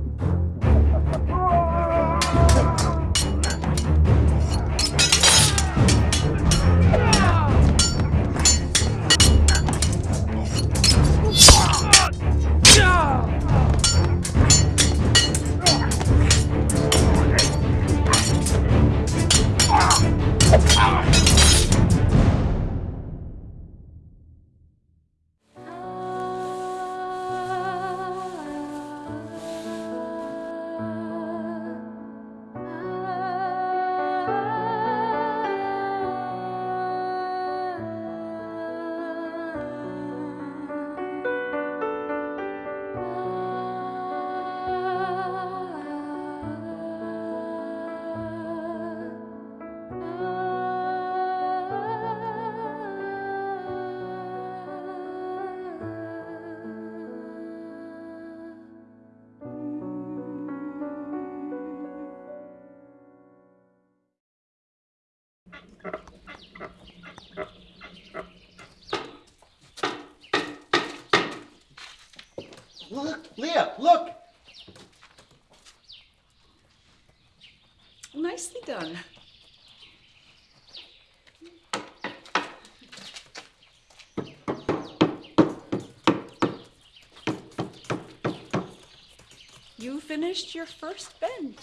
finished your first bend.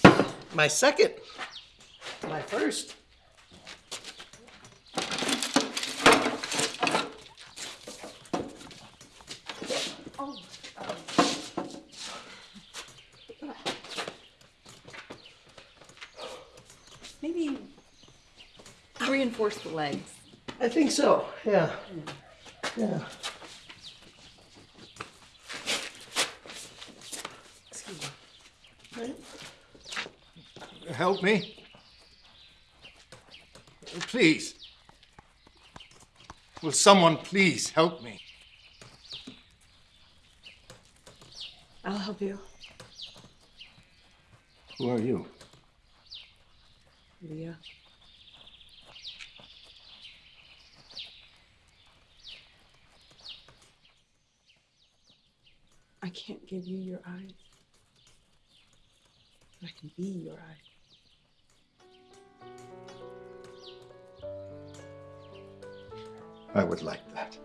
My second. My first. Oh, maybe reinforce the legs. I think so, yeah. Yeah. Excuse me. Right. Help me. Please. Will someone please help me? I'll help you. Who are you? Leah. I can't give you your eyes. But I can be your eyes. I would like that.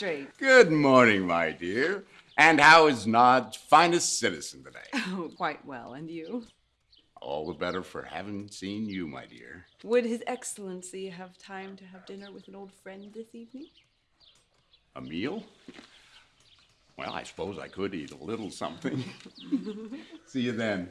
Magistrate. good morning, my dear. And how is Nod's finest citizen today? Oh, quite well. And you? All the better for having seen you, my dear. Would His Excellency have time to have dinner with an old friend this evening? A meal? Well, I suppose I could eat a little something. See you then.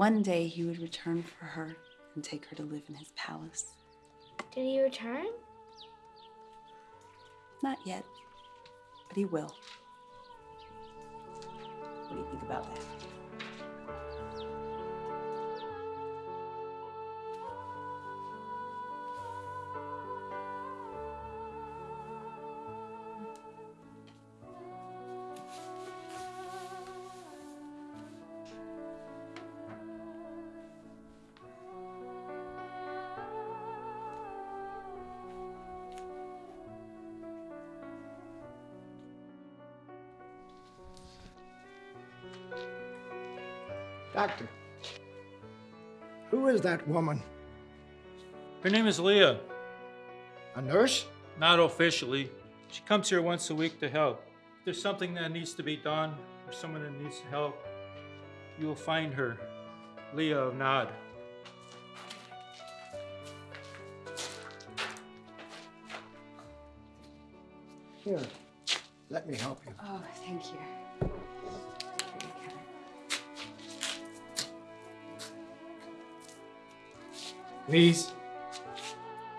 One day he would return for her and take her to live in his palace. Did he return? Not yet, but he will. What do you think about that? Doctor, who is that woman? Her name is Leah. A nurse? Not officially. She comes here once a week to help. If there's something that needs to be done or someone that needs help, you will find her. Leah of Nod. Here, let me help you. Oh, thank you. Please,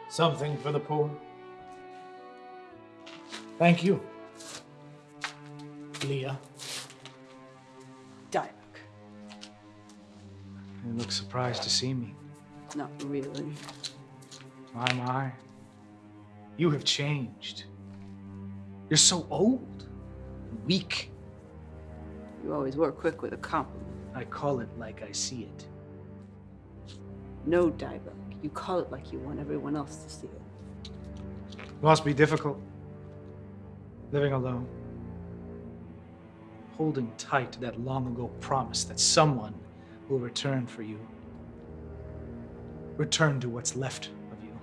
something for the poor. Thank you, Leah. Dialogue. You look surprised to see me. Not really. My, my. You have changed. You're so old, weak. You always were quick with a compliment. I call it like I see it. No dialogue. You call it like you want everyone else to see it. Must be difficult. Living alone. Holding tight to that long ago promise that someone will return for you. Return to what's left of you.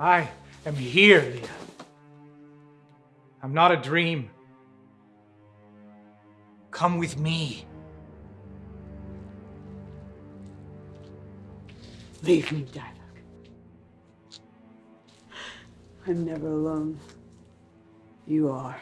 I am here, Leah. I'm not a dream. Come with me. Leave me, dialogue. I'm never alone. You are.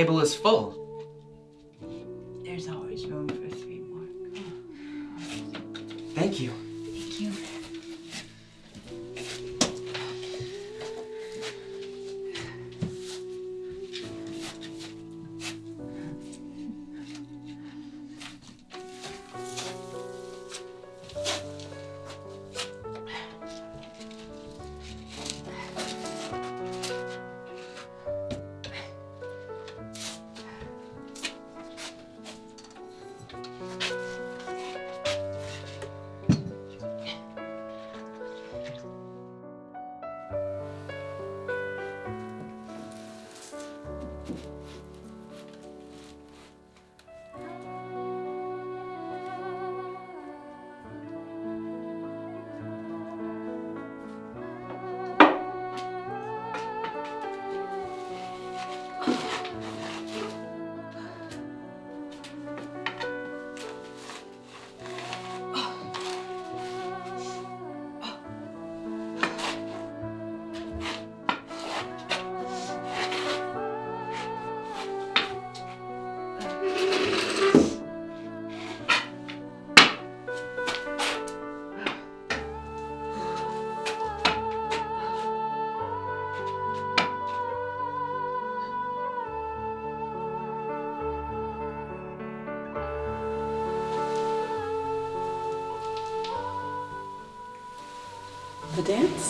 Table is full. A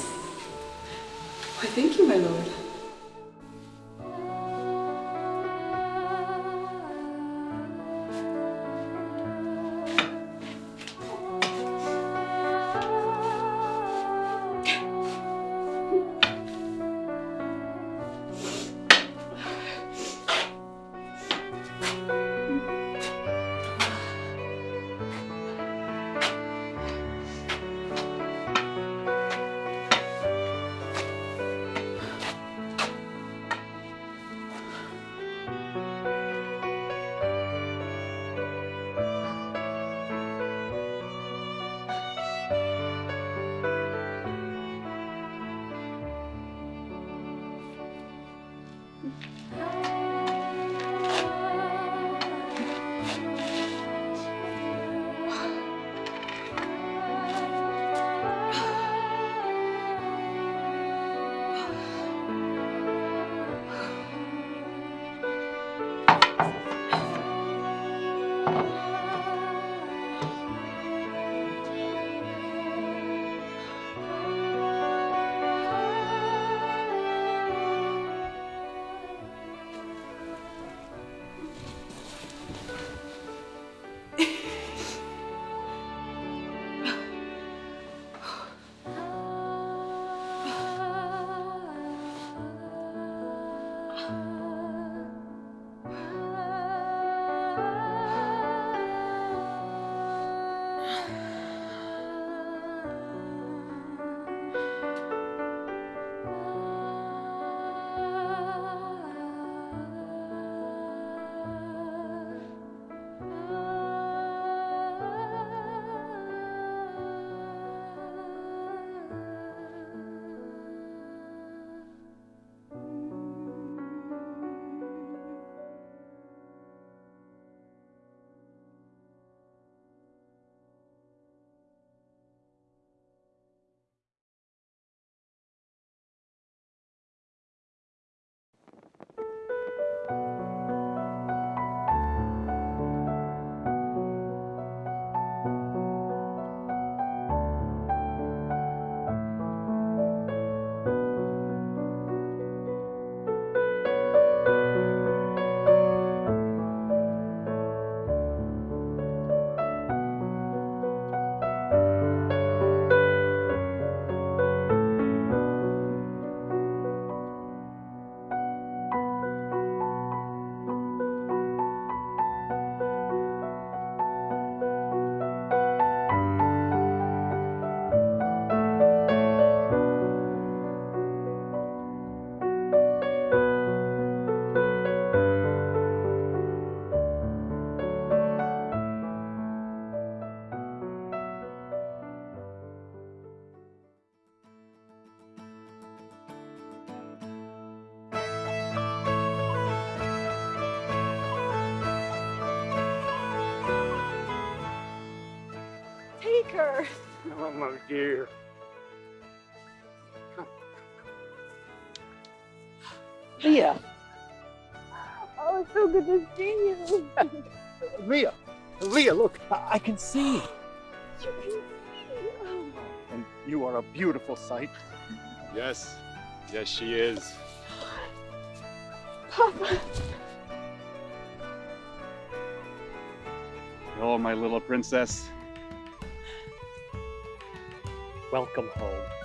can see. You can see. Oh. And you are a beautiful sight. Yes, yes, she is. Papa. Oh, my little princess. Welcome home.